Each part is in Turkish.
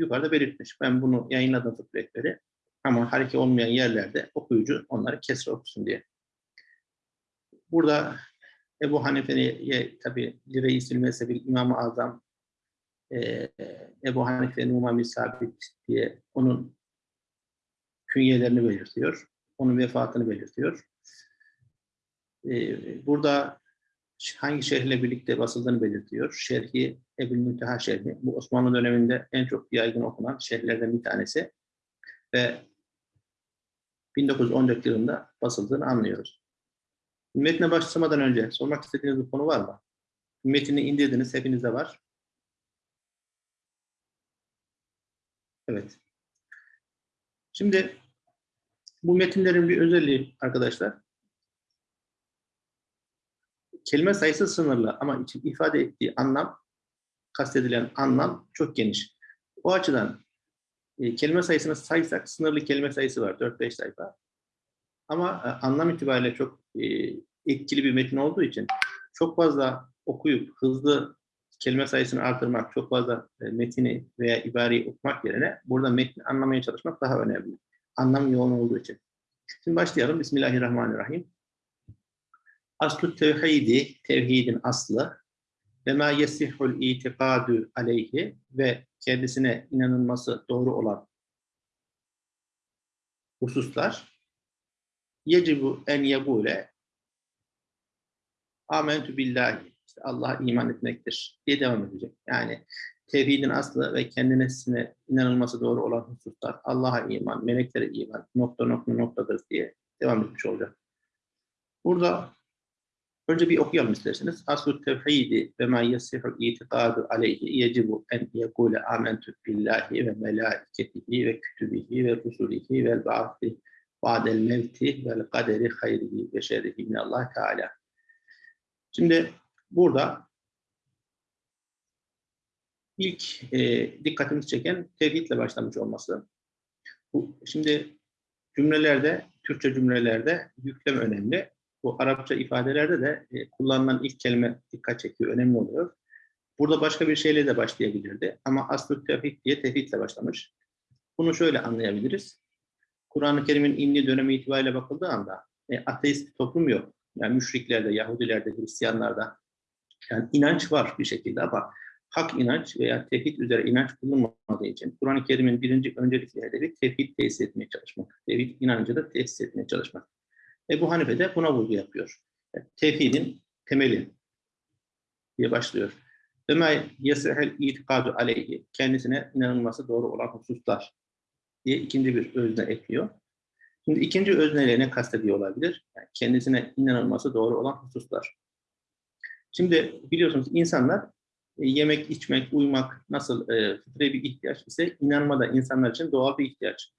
yukarıda belirtmiş. Ben bunu yayınladım fıkıh rehberi. Ama hareket olmayan yerlerde okuyucu onları kesre okusun diye. Burada Ebu Hanife'ye tabi Reis-i Mezhebil İmam-ı Azam e, Ebu Hanife Numami Sabit diye onun künyelerini belirtiyor. Onun vefatını belirtiyor. E, burada hangi şehirle birlikte basıldığını belirtiyor. Şerhi, Ebu Münteha şerhi. Bu Osmanlı döneminde en çok yaygın okunan şehirlerden bir tanesi. Ve 1914 yılında basıldığını anlıyoruz. Metne başlamadan önce sormak istediğiniz bir konu var mı? Metini indirdiniz, hepinizde var. Evet. Şimdi bu metinlerin bir özelliği arkadaşlar, kelime sayısı sınırlı ama ifade ettiği anlam, kastedilen anlam çok geniş. O açıdan e, kelime sayısını saysak sınırlı kelime sayısı var, 4-5 sayfa. Ama e, anlam itibariyle çok e, etkili bir metin olduğu için çok fazla okuyup hızlı kelime sayısını artırmak, çok fazla e, metini veya ibareyi okumak yerine burada metni anlamaya çalışmak daha önemli. Anlam yoğun olduğu için. Şimdi başlayalım. Bismillahirrahmanirrahim. Aslu tevhidi, tevhidin aslı ve ma yesihul itikadu aleyhi ve kendisine inanılması doğru olan hususlar yecibu en yegule amentü billahi işte Allah'a iman etmektir diye devam edecek. Yani tevhidin aslı ve kendisine inanılması doğru olan hususlar Allah'a iman, meleklere iman, nokta nokta noktadır diye devam etmiş olacak. Burada önce bir okuyalım isterseniz. Aslu tevhidi ve ma yasihul itikadu aleyhi yecibu en yekule amentü billahi ve melaiketihi ve kütübihi ve rusulihi ve ba'di ba'del mevti vel kaderi hayrihi ve şerrihi minallah Teala. Şimdi burada ilk e, dikkatimizi çeken tevhidle başlamış olması. Bu, şimdi cümlelerde, Türkçe cümlelerde yüklem önemli. Bu Arapça ifadelerde de e, kullanılan ilk kelime dikkat çekiyor, önemli oluyor. Burada başka bir şeyle de başlayabilirdi. Ama aslı tevhid diye tevhidle başlamış. Bunu şöyle anlayabiliriz. Kur'an-ı Kerim'in indiği dönemi itibariyle bakıldığı anda e, ateist bir toplum yok. Yani müşriklerde, Yahudilerde, Hristiyanlarda yani inanç var bir şekilde ama hak inanç veya tevhid üzere inanç bulunmadığı için Kur'an-ı Kerim'in birinci öncelikli hedefi tevhid tesis etmeye çalışmak. Tevhid inancı da tesis etmeye çalışmak. Ebu Hanife de buna vurgu yapıyor. Yani tevhidin temeli diye başlıyor. Ma yesehel itikadu aleyhi kendisine inanılması doğru olan hususlar diye ikinci bir özne ekliyor. Şimdi ikinci özneyle ne kastediyor olabilir? Yani kendisine inanılması doğru olan hususlar. Şimdi biliyorsunuz insanlar e, yemek, içmek, uyumak nasıl e, fıtri bir ihtiyaç ise inanma da insanlar için doğal bir ihtiyaç.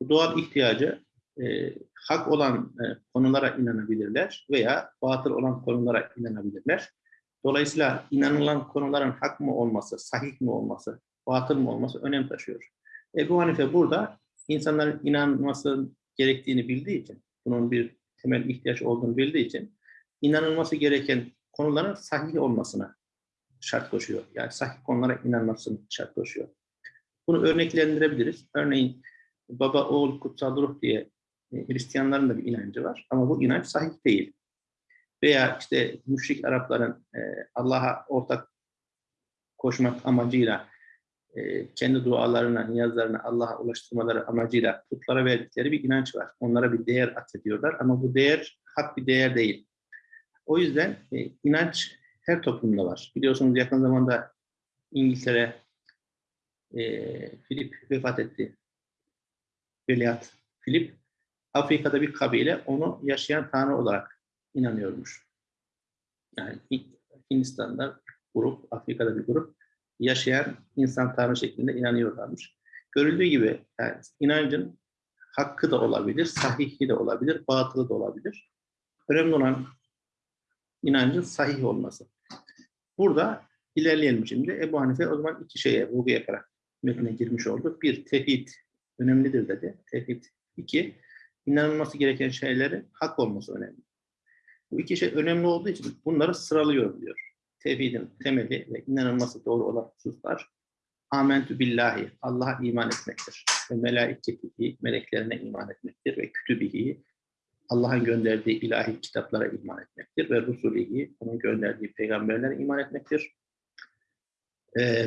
Bu doğal ihtiyacı e, hak olan e, konulara inanabilirler veya batıl olan konulara inanabilirler. Dolayısıyla inanılan konuların hak mı olması, sahih mi olması, batıl mı olması önem taşıyor. Ebu Hanife burada insanların inanması gerektiğini bildiği için, bunun bir temel ihtiyaç olduğunu bildiği için inanılması gereken konuların sahih olmasına şart koşuyor. Yani sahih konulara inanmasını şart koşuyor. Bunu örneklendirebiliriz. Örneğin baba, oğul, kutsal ruh diye Hristiyanların da bir inancı var. Ama bu inanç sahih değil. Veya işte müşrik Arapların e, Allah'a ortak koşmak amacıyla e, kendi dualarına, niyazlarına Allah'a ulaştırmaları amacıyla putlara verdikleri bir inanç var. Onlara bir değer atfediyorlar ama bu değer hak bir değer değil. O yüzden e, inanç her toplumda var. Biliyorsunuz yakın zamanda İngiltere e, Filip vefat etti. Veliaht Filip. Afrika'da bir kabile onu yaşayan tanrı olarak inanıyormuş. Yani Hindistan'da grup, Afrika'da bir grup yaşayan insan tanrı şeklinde inanıyorlarmış. Görüldüğü gibi yani inancın hakkı da olabilir, sahihi de olabilir, batılı da olabilir. Önemli olan inancın sahih olması. Burada ilerleyelim şimdi. Ebu Hanife o zaman iki şeye vurgu yaparak metnine girmiş oldu. Bir, tevhid önemlidir dedi. Tevhid. İki, inanılması gereken şeylerin hak olması önemli. Bu iki şey önemli olduğu için bunları sıralıyor diyor. Tevhidin temeli ve inanılması doğru olan hususlar Amentü billahi, Allah'a iman etmektir. Ve melaiketihi, meleklerine iman etmektir. Ve kütübihi, Allah'ın gönderdiği ilahi kitaplara iman etmektir. Ve rusulihi, onun gönderdiği peygamberlere iman etmektir.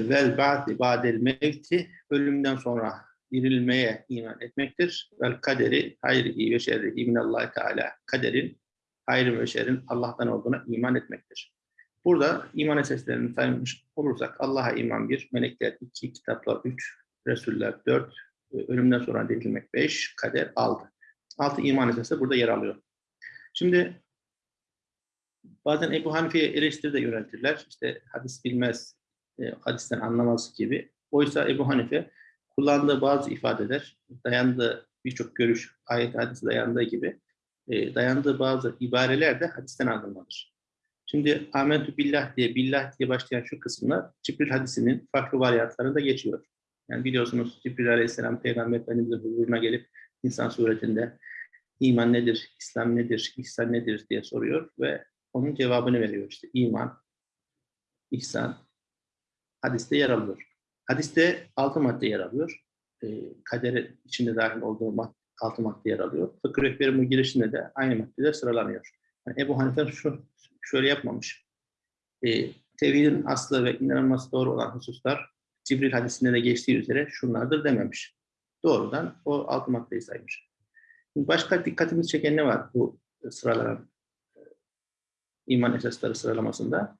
Vel ba'di ba'del mevti, ölümden sonra dirilmeye iman etmektir. Vel kaderi hayrihi ve şerrihi minallahi teala. Kaderin, hayrı ve şerrin Allah'tan olduğuna iman etmektir. Burada iman esaslarını saymış olursak Allah'a iman bir, melekler iki, kitaplar üç, Resuller dört, ölümden sonra dirilmek beş, kader altı. Altı iman esası burada yer alıyor. Şimdi bazen Ebu Hanife'ye eleştiri de yöneltirler. İşte hadis bilmez, e, hadisten anlamaz gibi. Oysa Ebu Hanife kullandığı bazı ifadeler, dayandığı birçok görüş, ayet hadisi dayandığı gibi e, dayandığı bazı ibareler de hadisten alınmalıdır. Şimdi amentü billah diye, billah diye başlayan şu kısımlar Cibril hadisinin farklı varyantlarında geçiyor. Yani biliyorsunuz Cibril aleyhisselam Peygamber Efendimiz'in huzuruna gelip insan suretinde iman nedir, İslam nedir, ihsan nedir diye soruyor ve onun cevabını veriyor. İşte iman, ihsan, hadiste yer alıyor. Hadiste altı madde yer alıyor. E, kadere içinde dahil olduğu madde, altı madde yer alıyor. Fıkıh rehberinin girişinde de aynı maddeler sıralanıyor. Yani Ebu Hanife şu şöyle yapmamış. E, tevhidin aslı ve inanılması doğru olan hususlar Cibril hadisinde de geçtiği üzere şunlardır dememiş. Doğrudan o altı maddeyi saymış. Başka dikkatimizi çeken ne var bu sıralanan e, iman esasları sıralamasında?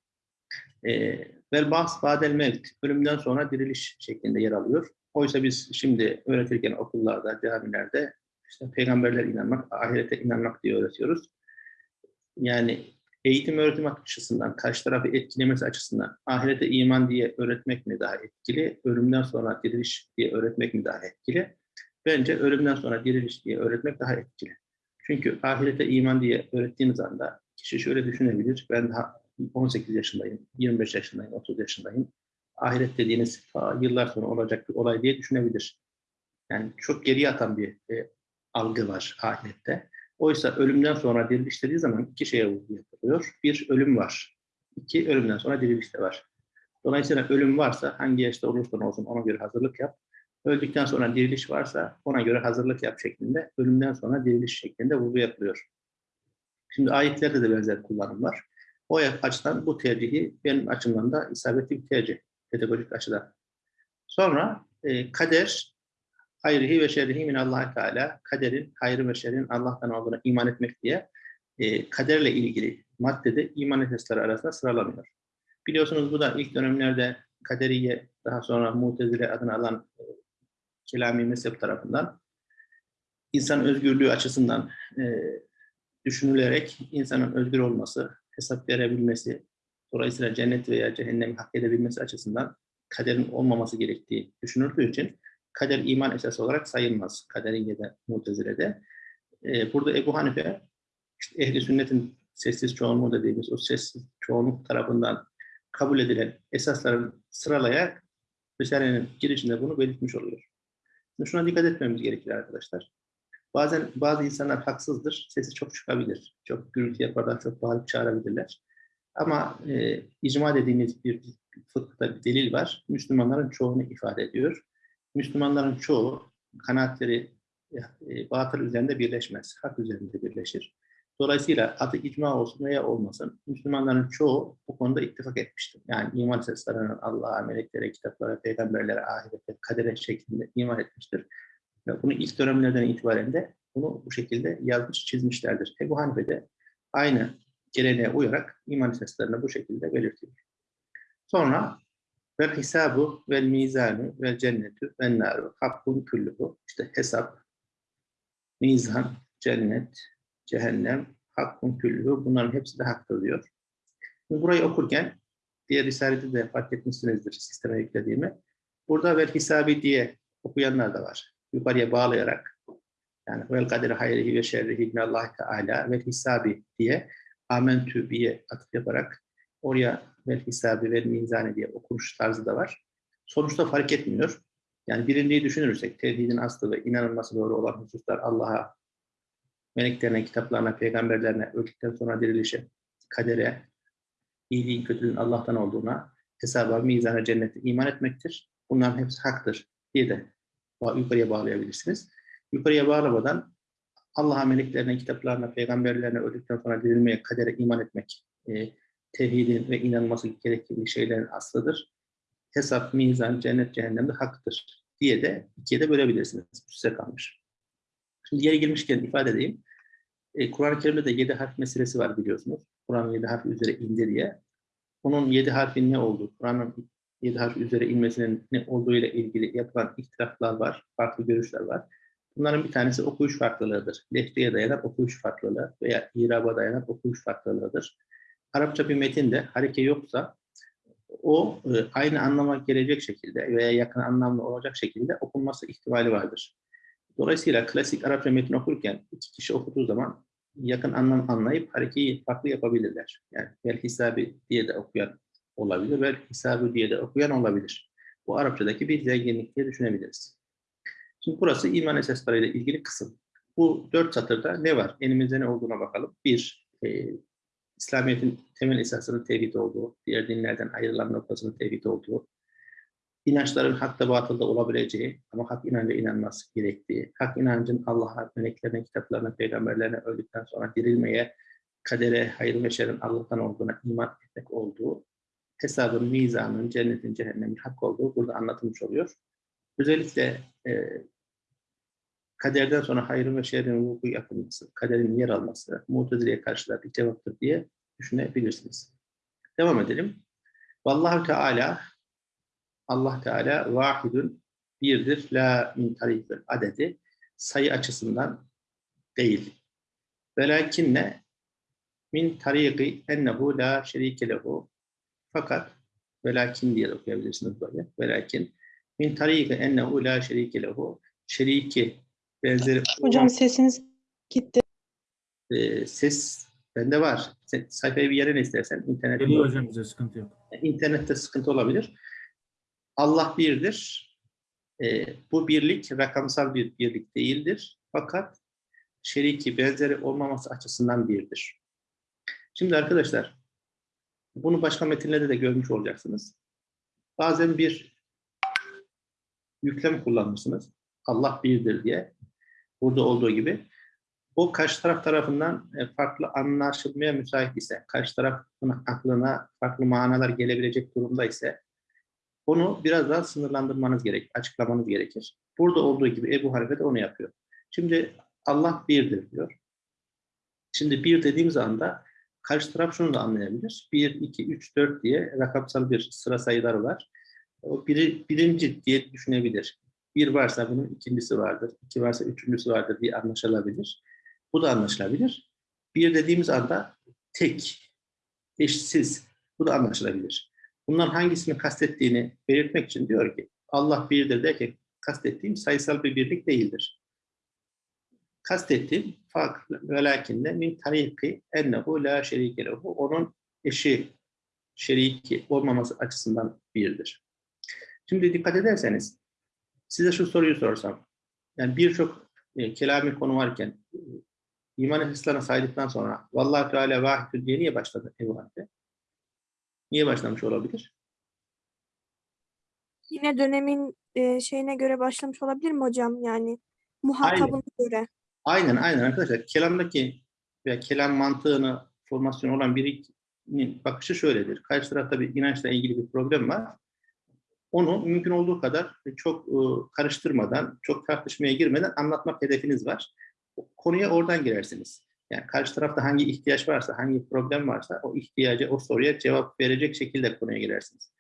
E, Vel bahs badel mevt, ölümden sonra diriliş şeklinde yer alıyor. Oysa biz şimdi öğretirken okullarda, camilerde işte peygamberler inanmak, ahirete inanmak diye öğretiyoruz. Yani eğitim öğretim açısından, karşı tarafı etkilemesi açısından ahirete iman diye öğretmek mi daha etkili, ölümden sonra diriliş diye öğretmek mi daha etkili? Bence ölümden sonra diriliş diye öğretmek daha etkili. Çünkü ahirete iman diye öğrettiğiniz anda kişi şöyle düşünebilir, ben daha 18 yaşındayım, 25 yaşındayım, 30 yaşındayım. Ahiret dediğiniz yıllar sonra olacak bir olay diye düşünebilir. Yani çok geriye atan bir e, algı var ahirette. Oysa ölümden sonra diriliş dediği zaman iki şeye vurgu yapılıyor. Bir, ölüm var. İki, ölümden sonra diriliş de var. Dolayısıyla ölüm varsa hangi yaşta olursan olsun ona göre hazırlık yap. Öldükten sonra diriliş varsa ona göre hazırlık yap şeklinde, ölümden sonra diriliş şeklinde vurgu yapılıyor. Şimdi ayetlerde de benzer kullanım var. O açıdan bu tercihi benim açımdan da isabetli bir tercih, pedagojik açıdan. Sonra e, kader, hayrihi ve şerrihi min Allah Teala, kaderin, hayrı ve şerrin Allah'tan olduğuna iman etmek diye e, kaderle ilgili maddede iman esasları arasında sıralanıyor. Biliyorsunuz bu da ilk dönemlerde kaderiye, daha sonra mutezile adını alan e, kelami mezhep tarafından insan özgürlüğü açısından e, düşünülerek insanın özgür olması, hesap verebilmesi, dolayısıyla cennet veya cehennemi hak edebilmesi açısından kaderin olmaması gerektiği düşünüldüğü için kader iman esası olarak sayılmaz. Kaderiye'de, Mutezile'de. Ee, burada Ebu Hanife, işte ehli sünnetin sessiz çoğunluğu dediğimiz o sessiz çoğunluk tarafından kabul edilen esasların sıralaya Risale'nin girişinde bunu belirtmiş oluyor. Şuna dikkat etmemiz gerekir arkadaşlar. Bazen bazı insanlar haksızdır, sesi çok çıkabilir. Çok gürültü yaparlar, çok bağırıp çağırabilirler. Ama e, icma dediğimiz bir fıkıhta bir delil var. Müslümanların çoğunu ifade ediyor. Müslümanların çoğu kanaatleri e, batıl üzerinde birleşmez. Hak üzerinde birleşir. Dolayısıyla adı icma olsun veya olmasın, Müslümanların çoğu bu konuda ittifak etmiştir. Yani iman esaslarının Allah'a, meleklere, kitaplara, peygamberlere, ahirete, kadere şeklinde iman etmiştir. Ve bunu ilk dönemlerden itibaren de bunu bu şekilde yazmış, çizmişlerdir. Ebu Hanife de aynı geleneğe uyarak iman esaslarını bu şekilde belirtiyor. Sonra vel hisabu vel mizanu vel cennetu vel naru hakkun kulluhu işte hesap, mizan, cennet, cehennem, hakkun kulluhu bunların hepsi de haktır diyor. Burayı okurken diğer risalede de fark etmişsinizdir sisteme yüklediğimi. Burada vel hisabi diye okuyanlar da var yukarıya bağlayarak yani vel kaderi hayrihi ve şerrihi Allah Teala ve hisabi diye amentü diye atıf yaparak oraya vel hisabi ve mizani diye okunuş tarzı da var. Sonuçta fark etmiyor. Yani birinciyi düşünürsek tevhidin aslı ve inanılması doğru olan hususlar Allah'a, meleklerine, kitaplarına, peygamberlerine, öldükten sonra dirilişe, kadere, iyiliğin kötülüğün Allah'tan olduğuna, hesaba, mizana, cennete iman etmektir. bunların hepsi haktır diye de yukarıya bağlayabilirsiniz. Yukarıya bağlamadan Allah'a, meleklerine, kitaplarına, peygamberlerine öldükten sonra dirilmeye, kadere iman etmek, e, tevhidin ve inanması gerektiği şeylerin aslıdır. Hesap, mizan, cennet, cehennem de haktır diye de ikiye de bölebilirsiniz. Size kalmış. Şimdi yeri gelmişken ifade edeyim. E, Kur'an-ı Kerim'de de yedi harf meselesi var biliyorsunuz. Kur'an'ın yedi harfi üzere indi diye. Onun yedi harfin ne olduğu, Kur'an'ın yedi harf üzere inmesinin ne olduğu ile ilgili yapılan ihtilaflar var, farklı görüşler var. Bunların bir tanesi okuyuş farklılığıdır. Lehçeye dayanan okuyuş farklılığı veya iraba dayanan okuyuş farklılığıdır. Arapça bir metinde hareke yoksa o e, aynı anlama gelecek şekilde veya yakın anlamlı olacak şekilde okunması ihtimali vardır. Dolayısıyla klasik Arapça metni okurken iki kişi okuduğu zaman yakın anlam anlayıp harekeyi farklı yapabilirler. Yani vel hisabi diye de okuyan olabilir, vel hisabı diye de okuyan olabilir. Bu Arapçadaki bir zenginlik diye düşünebiliriz. Şimdi burası iman esaslarıyla ilgili kısım. Bu dört satırda ne var? Elimizde ne olduğuna bakalım. Bir, e, İslamiyet'in temel esasının tevhid olduğu, diğer dinlerden ayrılan noktasının tevhid olduğu, inançların hakta batılda olabileceği ama hak inanca inanması gerektiği, hak inancın Allah'a, meleklerine, kitaplarına, peygamberlerine öldükten sonra dirilmeye, kadere, hayır ve şerrin Allah'tan olduğuna iman etmek olduğu, hesabın, mizanın, cennetin, cehennemin hak olduğu burada anlatılmış oluyor. Özellikle e, kaderden sonra hayrın ve şerrin vuku yapılması, kaderin yer alması, Mutezile'ye karşı da bir cevaptır diye düşünebilirsiniz. Devam edelim. Vallahu Teala Allah Teala vahidun birdir. La min tarifil adedi sayı açısından değil. Velakinne min tariki ennehu la şerike lehu fakat velakin diye de okuyabilirsiniz böyle. Velakin min tariki ennehu la şerike lehu şeriki benzeri Hocam sesiniz gitti. e, ses bende var. Sen, sayfayı bir yere ne istersen internet Geliyor hocam bize sıkıntı yok. internette sıkıntı olabilir. Allah birdir. E, bu birlik rakamsal bir birlik değildir. Fakat şeriki benzeri olmaması açısından birdir. Şimdi arkadaşlar bunu başka metinlerde de görmüş olacaksınız. Bazen bir yüklem kullanmışsınız. Allah birdir diye. Burada olduğu gibi. O karşı taraf tarafından e, farklı anlaşılmaya müsait ise, karşı tarafın aklına farklı manalar gelebilecek durumda ise onu biraz daha sınırlandırmanız gerekir, açıklamanız gerekir. Burada olduğu gibi Ebu Hanife de onu yapıyor. Şimdi Allah birdir diyor. Şimdi bir dediğimiz anda karşı taraf şunu da anlayabilir. 1, 2, 3, 4 diye rakamsal bir sıra sayıları var. O biri, birinci diye düşünebilir. Bir varsa bunun ikincisi vardır, iki varsa üçüncüsü vardır diye anlaşılabilir. Bu da anlaşılabilir. Bir dediğimiz anda tek, eşsiz, bu da anlaşılabilir. Bundan hangisini kastettiğini belirtmek için diyor ki Allah birdir derken kastettiğim sayısal bir birlik değildir. Kastettiğim farklı velakinne min tariki ennehu la şerike lehu onun eşi şeriki olmaması açısından birdir. Şimdi dikkat ederseniz size şu soruyu sorsam yani birçok e, kelami konu varken e, iman esaslarına saydıktan sonra Vallahi Teala vahidü diye niye başladı Ebu Hanife? Niye başlamış olabilir? Yine dönemin e, şeyine göre başlamış olabilir mi hocam? Yani muhatabına göre. Aynen aynen arkadaşlar. Kelamdaki veya kelam mantığını formasyon olan birinin bakışı şöyledir. Karşı tarafta bir inançla ilgili bir problem var. Onu mümkün olduğu kadar çok e, karıştırmadan, çok tartışmaya girmeden anlatmak hedefiniz var. Konuya oradan girersiniz. Yani karşı tarafta hangi ihtiyaç varsa, hangi problem varsa o ihtiyaca, o soruya cevap verecek şekilde konuya girersiniz.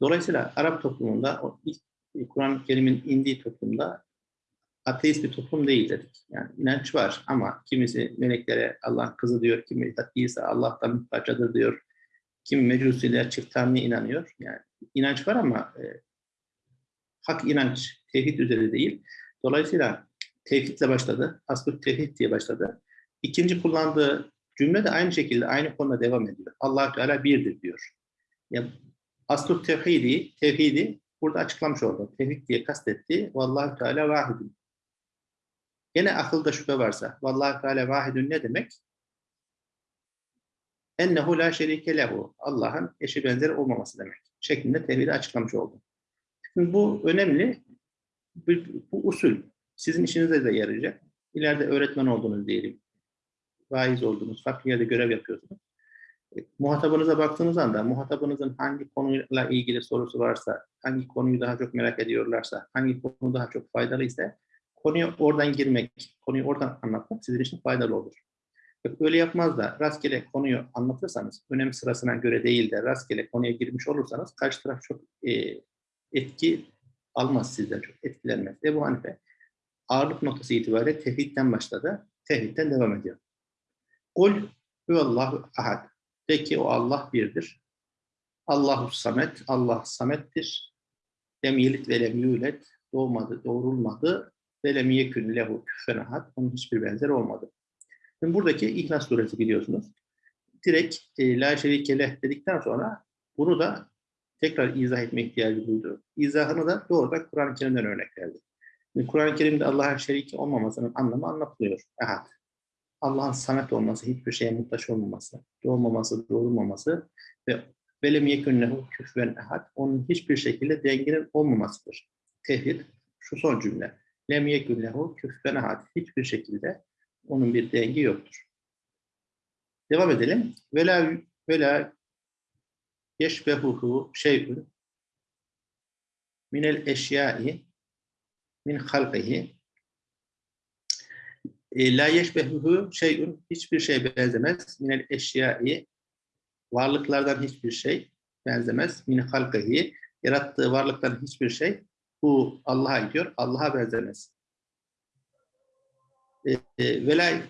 Dolayısıyla Arap toplumunda, ilk Kur'an-ı Kerim'in indiği toplumda ateist bir toplum değil dedik. Yani inanç var ama kimisi meleklere Allah kızı diyor, kimi İsa Allah'tan bir parçadır diyor. Kimi mecusiler çift tanrıya inanıyor. Yani inanç var ama e, hak inanç, tevhid üzere değil. Dolayısıyla tevhidle başladı. Aslı tevhid diye başladı. İkinci kullandığı cümle de aynı şekilde aynı konuda devam ediyor. allah Teala birdir diyor. Yani aslı tevhidi, tevhidi burada açıklamış oldu. Tevhid diye kastettiği Vallahu Teala vahidun. Gene akılda şüphe varsa Vallahu Teala vahidun ne demek? Ennehu la şerike lehu. Allah'ın eşi benzeri olmaması demek. Şeklinde tevhidi açıklamış oldu. Şimdi bu önemli. Bu, bu usul sizin işinize de yarayacak. İleride öğretmen oldunuz diyelim. Vaiz oldunuz, farklı yerde görev yapıyorsunuz. E, Muhatabınıza baktığınız anda muhatabınızın hangi konuyla ilgili sorusu varsa, hangi konuyu daha çok merak ediyorlarsa, hangi konu daha çok faydalı ise konuya oradan girmek, konuyu oradan anlatmak sizin için faydalı olur. Öyle yapmaz da rastgele konuyu anlatırsanız, önem sırasına göre değil de rastgele konuya girmiş olursanız karşı taraf çok e, etki almaz sizden, çok etkilenmez. Ebu Hanife ağırlık noktası itibariyle tevhidden başladı, tevhidden devam ediyor. Kul huvallahu ahad. De ki o Allah birdir. Allahu samet, Allah samettir. Lem yelit ve lem yulet. Doğmadı, doğrulmadı. Ve lem yekün lehu küffen ahad. Onun hiçbir benzeri olmadı. Şimdi buradaki İhlas suresi biliyorsunuz. Direkt e, la şerike leh dedikten sonra bunu da tekrar izah etme ihtiyacı duydu. İzahını da doğrudan Kur'an-ı Kerim'den örnek verdi. Kur'an-ı Kerim'de Allah'a şerik olmamasının anlamı anlatılıyor. Ahad. Allah'ın samet olması, hiçbir şeye muhtaç olmaması, doğmaması, doğurmaması ve velem yekünnehu küfven ehad, onun hiçbir şekilde denginin olmamasıdır. Tevhid, şu son cümle. Lem yekünnehu küfven ehad, hiçbir şekilde onun bir dengi yoktur. Devam edelim. Vela vela yeşbehuhu şey'ün minel eşyai min halqihi e, la yeşbehuhu şey'ün hiçbir şey benzemez. Minel eşyai varlıklardan hiçbir şey benzemez. Min halqihi yarattığı varlıkların hiçbir şey bu Allah'a gidiyor. Allah'a benzemez. E, e, velay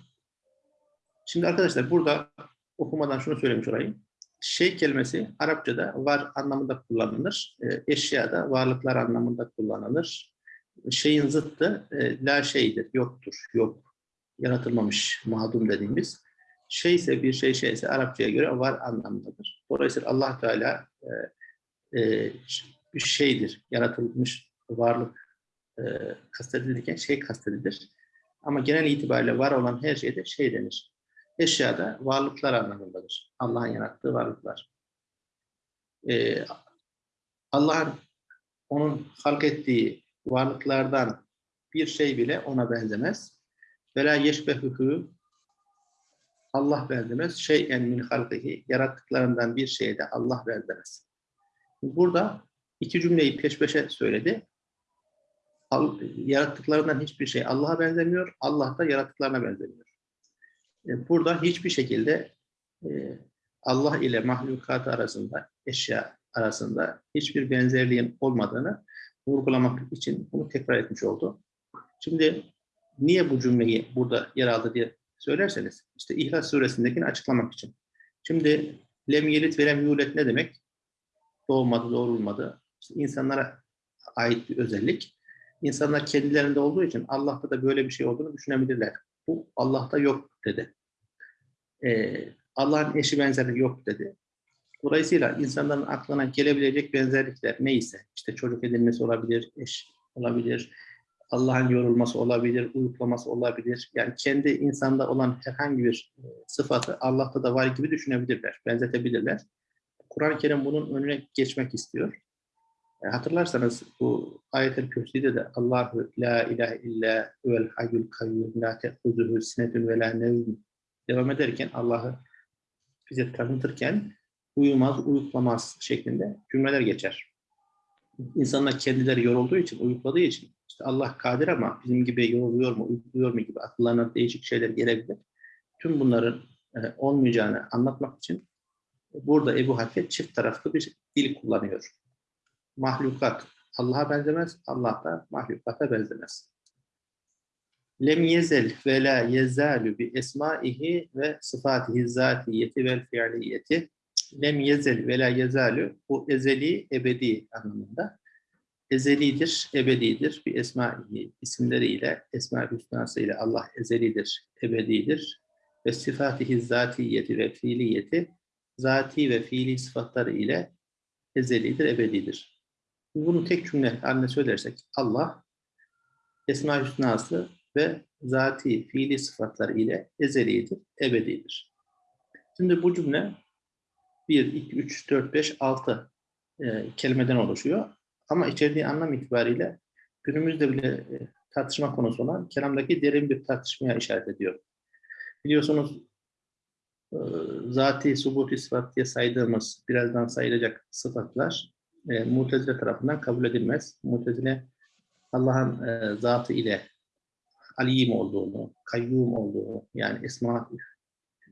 Şimdi arkadaşlar burada okumadan şunu söylemiş olayım. Şey kelimesi Arapçada var anlamında kullanılır. E, eşyada varlıklar anlamında kullanılır. Şeyin zıttı e, la şeydir, yoktur, yok yaratılmamış madum dediğimiz şey ise bir şey şeyse Arapçaya göre var anlamındadır. Dolayısıyla Allah Teala e, e, şeydir, yaratılmış varlık e, kastedilirken şey kastedilir. Ama genel itibariyle var olan her şeyde şey denir. Eşyada varlıklar anlamındadır. Allah'ın yarattığı varlıklar. E, Allah'ın onun halk ettiği varlıklardan bir şey bile ona benzemez. Vela yeşbehuhu Allah benzemez. Şeyen min halkihi yarattıklarından bir şeye de Allah benzemez. Burada iki cümleyi peş peşe söyledi. Yarattıklarından hiçbir şey Allah'a benzemiyor. Allah da yarattıklarına benzemiyor. E, Burada hiçbir şekilde e, Allah ile mahlukat arasında, eşya arasında hiçbir benzerliğin olmadığını vurgulamak için bunu tekrar etmiş oldu. Şimdi niye bu cümleyi burada yer aldı diye söylerseniz, işte İhlas suresindekini açıklamak için. Şimdi lem yelit ve lem yulet ne demek? Doğmadı, doğrulmadı. İşte insanlara ait bir özellik. İnsanlar kendilerinde olduğu için Allah'ta da böyle bir şey olduğunu düşünebilirler. Bu Allah'ta yok dedi. Ee, Allah'ın eşi benzeri yok dedi. Dolayısıyla insanların aklına gelebilecek benzerlikler neyse, işte çocuk edilmesi olabilir, eş olabilir, Allah'ın yorulması olabilir, uyuklaması olabilir. Yani kendi insanda olan herhangi bir e, sıfatı Allah'ta da var gibi düşünebilirler, benzetebilirler. Kur'an-ı Kerim bunun önüne geçmek istiyor. E, hatırlarsanız bu ayet-el kürsüde de Allahu la ilahe illa huvel hayyul kayyum la te'huzuhu sinetun ve la nevm devam ederken Allah'ı bize tanıtırken uyumaz, uyuklamaz şeklinde cümleler geçer. İnsanlar kendileri yorulduğu için, uyukladığı için işte Allah kadir ama bizim gibi yoruluyor mu, uykuluyor mu gibi akıllarına değişik şeyler gelebilir. Tüm bunların e, olmayacağını anlatmak için burada Ebu Hanife çift taraflı bir dil kullanıyor. Mahlukat Allah'a benzemez, Allah da mahlukata benzemez. Lem yezel ve la yezalu bi esmaihi ve sıfatihi zatiyeti vel fiiliyeti. Lem yezel ve la yezalu bu ezeli ebedi anlamında. Ezelidir, ebedidir. Bir esmaihi isimleriyle, esma-i hüsnası ile Allah ezelidir, ebedidir. Ve sıfatihi zatiyeti ve fiiliyeti zati ve fiili sıfatları ile ezelidir, ebedidir. Bunu tek cümle haline söylersek Allah esma-i hüsnası ve zati, fiili sıfatları ile ezelidir, ebedidir. Şimdi bu cümle 1, 2, 3, 4, 5, 6 e, kelimeden oluşuyor. Ama içerdiği anlam itibariyle günümüzde bile e, tartışma konusu olan kelamdaki derin bir tartışmaya işaret ediyor. Biliyorsunuz e, zati, subuti sıfat diye saydığımız, birazdan sayılacak sıfatlar e, Mutezile tarafından kabul edilmez. Mutezile Allah'ın e, zatı ile alim olduğunu, kayyum olduğunu, yani esma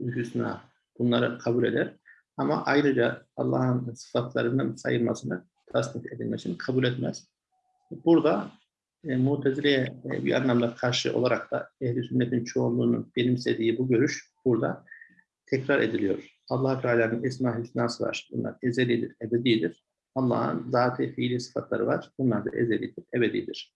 hüsna bunları kabul eder. Ama ayrıca Allah'ın sıfatlarının sayılmasını, tasnif edilmesini kabul etmez. Burada e, Mutezile'ye e, bir anlamda karşı olarak da ehl sünnetin çoğunluğunun benimsediği bu görüş burada tekrar ediliyor. allah Teala'nın esma hüsnası var. Bunlar ezelidir, ebedidir. Allah'ın zati fiili sıfatları var. Bunlar da ezelidir, ebedidir.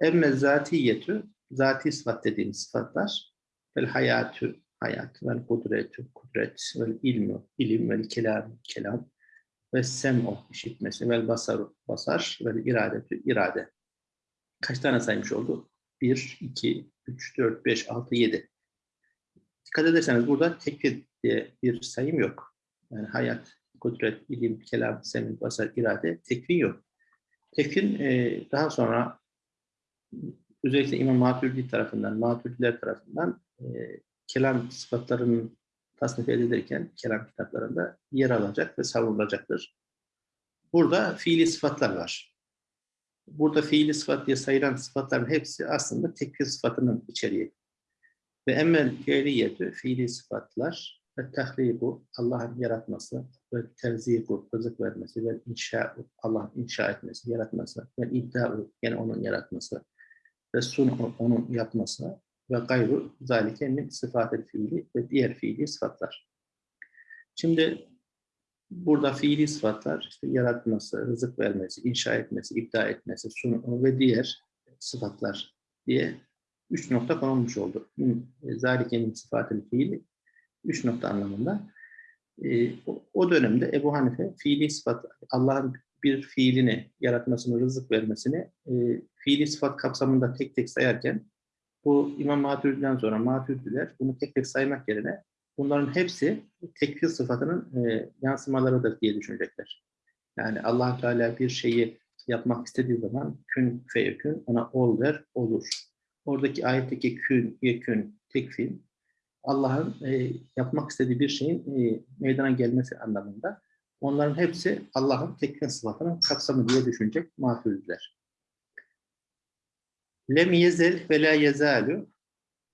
Emme zatiyetü, zati sıfat dediğimiz sıfatlar, vel hayatü, hayat, vel kudretü, kudret, vel ilmu, ilim, vel kelam, kelam, ve sem'u, işitmesi, vel basar, basar, vel iradetü, irade. Kaç tane saymış oldu? 1, 2, 3, 4, 5, 6, 7. Dikkat ederseniz burada tekfir diye bir sayım yok. Yani hayat, kudret, ilim, kelam, semin, basar, irade, tekvin yok. Tekvin e, daha sonra özellikle İmam Maturidi tarafından, Maturidiler tarafından e, kelam sıfatlarının tasnif edilirken kelam kitaplarında yer alacak ve savunulacaktır. Burada fiili sıfatlar var. Burada fiili sıfat diye sayılan sıfatların hepsi aslında tekfir sıfatının içeriği. Ve emmel fiiliyetü, fiili sıfatlar ve tahribu, Allah'ın yaratması ve terzibu, rızık vermesi ve inşa'u, Allah'ın inşa etmesi, yaratması ve idda'u, yani onun yaratması ve sun'u, onun yapması ve gayru zalike min sıfatı fiili ve diğer fiili sıfatlar. Şimdi burada fiili sıfatlar işte yaratması, rızık vermesi, inşa etmesi, iptal etmesi, sunu ve diğer sıfatlar diye üç nokta konulmuş oldu. Zalike min sıfatı fiili üç nokta anlamında. E, o, dönemde Ebu Hanife fiili sıfat, Allah'ın bir fiilini, yaratmasını, rızık vermesini e, fiili sıfat kapsamında tek tek sayarken bu İmam Maturidi'den sonra Maturidiler bunu tek tek saymak yerine bunların hepsi tekfir sıfatının e, yansımalarıdır diye düşünecekler. Yani allah Teala bir şeyi yapmak istediği zaman kün feyekün ona ol der, olur. Oradaki ayetteki kün, yekün, tekfir Allah'ın e, yapmak istediği bir şeyin e, meydana gelmesi anlamında. Onların hepsi Allah'ın tekfir sıfatının kapsamı diye düşünecek maturidiler. Lem yezel ve la yezalu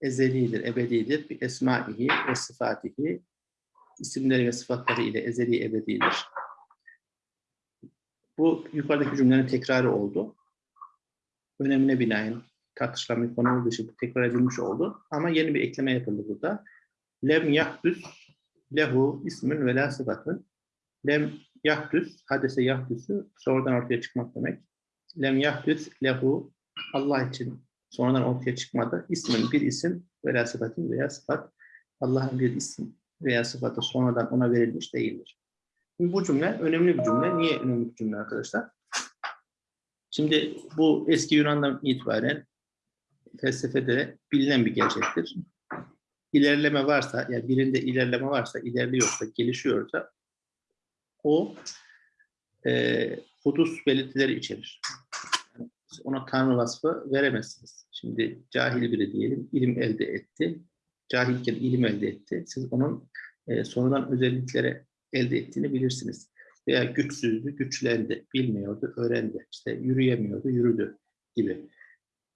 ezelidir, ebedidir. Bir esmaihi ve sıfatihi isimleri ve sıfatları ile ezeli ebedidir. Bu yukarıdaki cümlenin tekrarı oldu. Önemine binaen tartışılan bir konu olduğu için tekrar edilmiş oldu. Ama yeni bir ekleme yapıldı burada. Lem yahdüs lehu ismün ve la sıfatın. Lem yahdüs, hadese yahdüsü sonradan ortaya çıkmak demek. Lem yahdüs lehu Allah için sonradan ortaya çıkmadı. İsmin bir isim veya sıfatın veya sıfat Allah'ın bir isim veya sıfatı sonradan ona verilmiş değildir. Şimdi bu cümle önemli bir cümle. Niye önemli bir cümle arkadaşlar? Şimdi bu eski Yunan'dan itibaren felsefede bilinen bir gerçektir. İlerleme varsa, yani birinde ilerleme varsa, ilerliyorsa, gelişiyorsa o e, hudus belirtileri içerir ona tanrı vasfı veremezsiniz. Şimdi cahil biri diyelim, ilim elde etti. Cahilken ilim elde etti. Siz onun e, sonradan özelliklere elde ettiğini bilirsiniz. Veya güçsüzdü, güçlendi, bilmiyordu, öğrendi. İşte yürüyemiyordu, yürüdü gibi.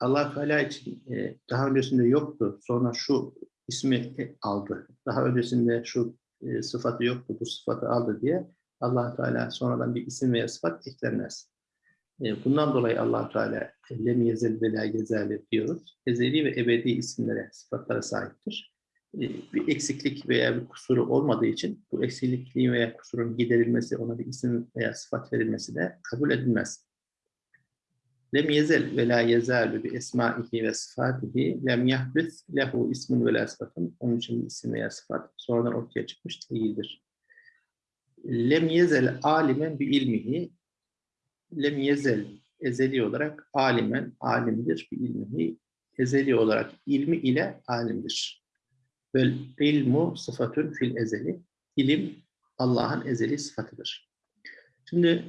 Allah Teala için e, daha öncesinde yoktu. Sonra şu ismi e, aldı. Daha öncesinde şu e, sıfatı yoktu, bu sıfatı aldı diye Allah Teala sonradan bir isim veya sıfat eklenmez. E, bundan dolayı allah Teala lem yezel ve la diyoruz. Ezeli ve ebedi isimlere, sıfatlara sahiptir. Bir eksiklik veya bir kusuru olmadığı için bu eksikliğin veya kusurun giderilmesi, ona bir isim veya sıfat verilmesi de kabul edilmez. Lem yezel ve la yezalu bi esmaihi ve sıfatihi lem yahdüs lehu ismin ve la sıfatın. Onun için isim veya sıfat sonradan ortaya çıkmış değildir. Lem yezel alimen bi ilmihi lem yezel ezeli olarak alimen alimdir bir ilmihi ezeli olarak ilmi ile alimdir. Vel ilmu sıfatun fil ezeli ilim Allah'ın ezeli sıfatıdır. Şimdi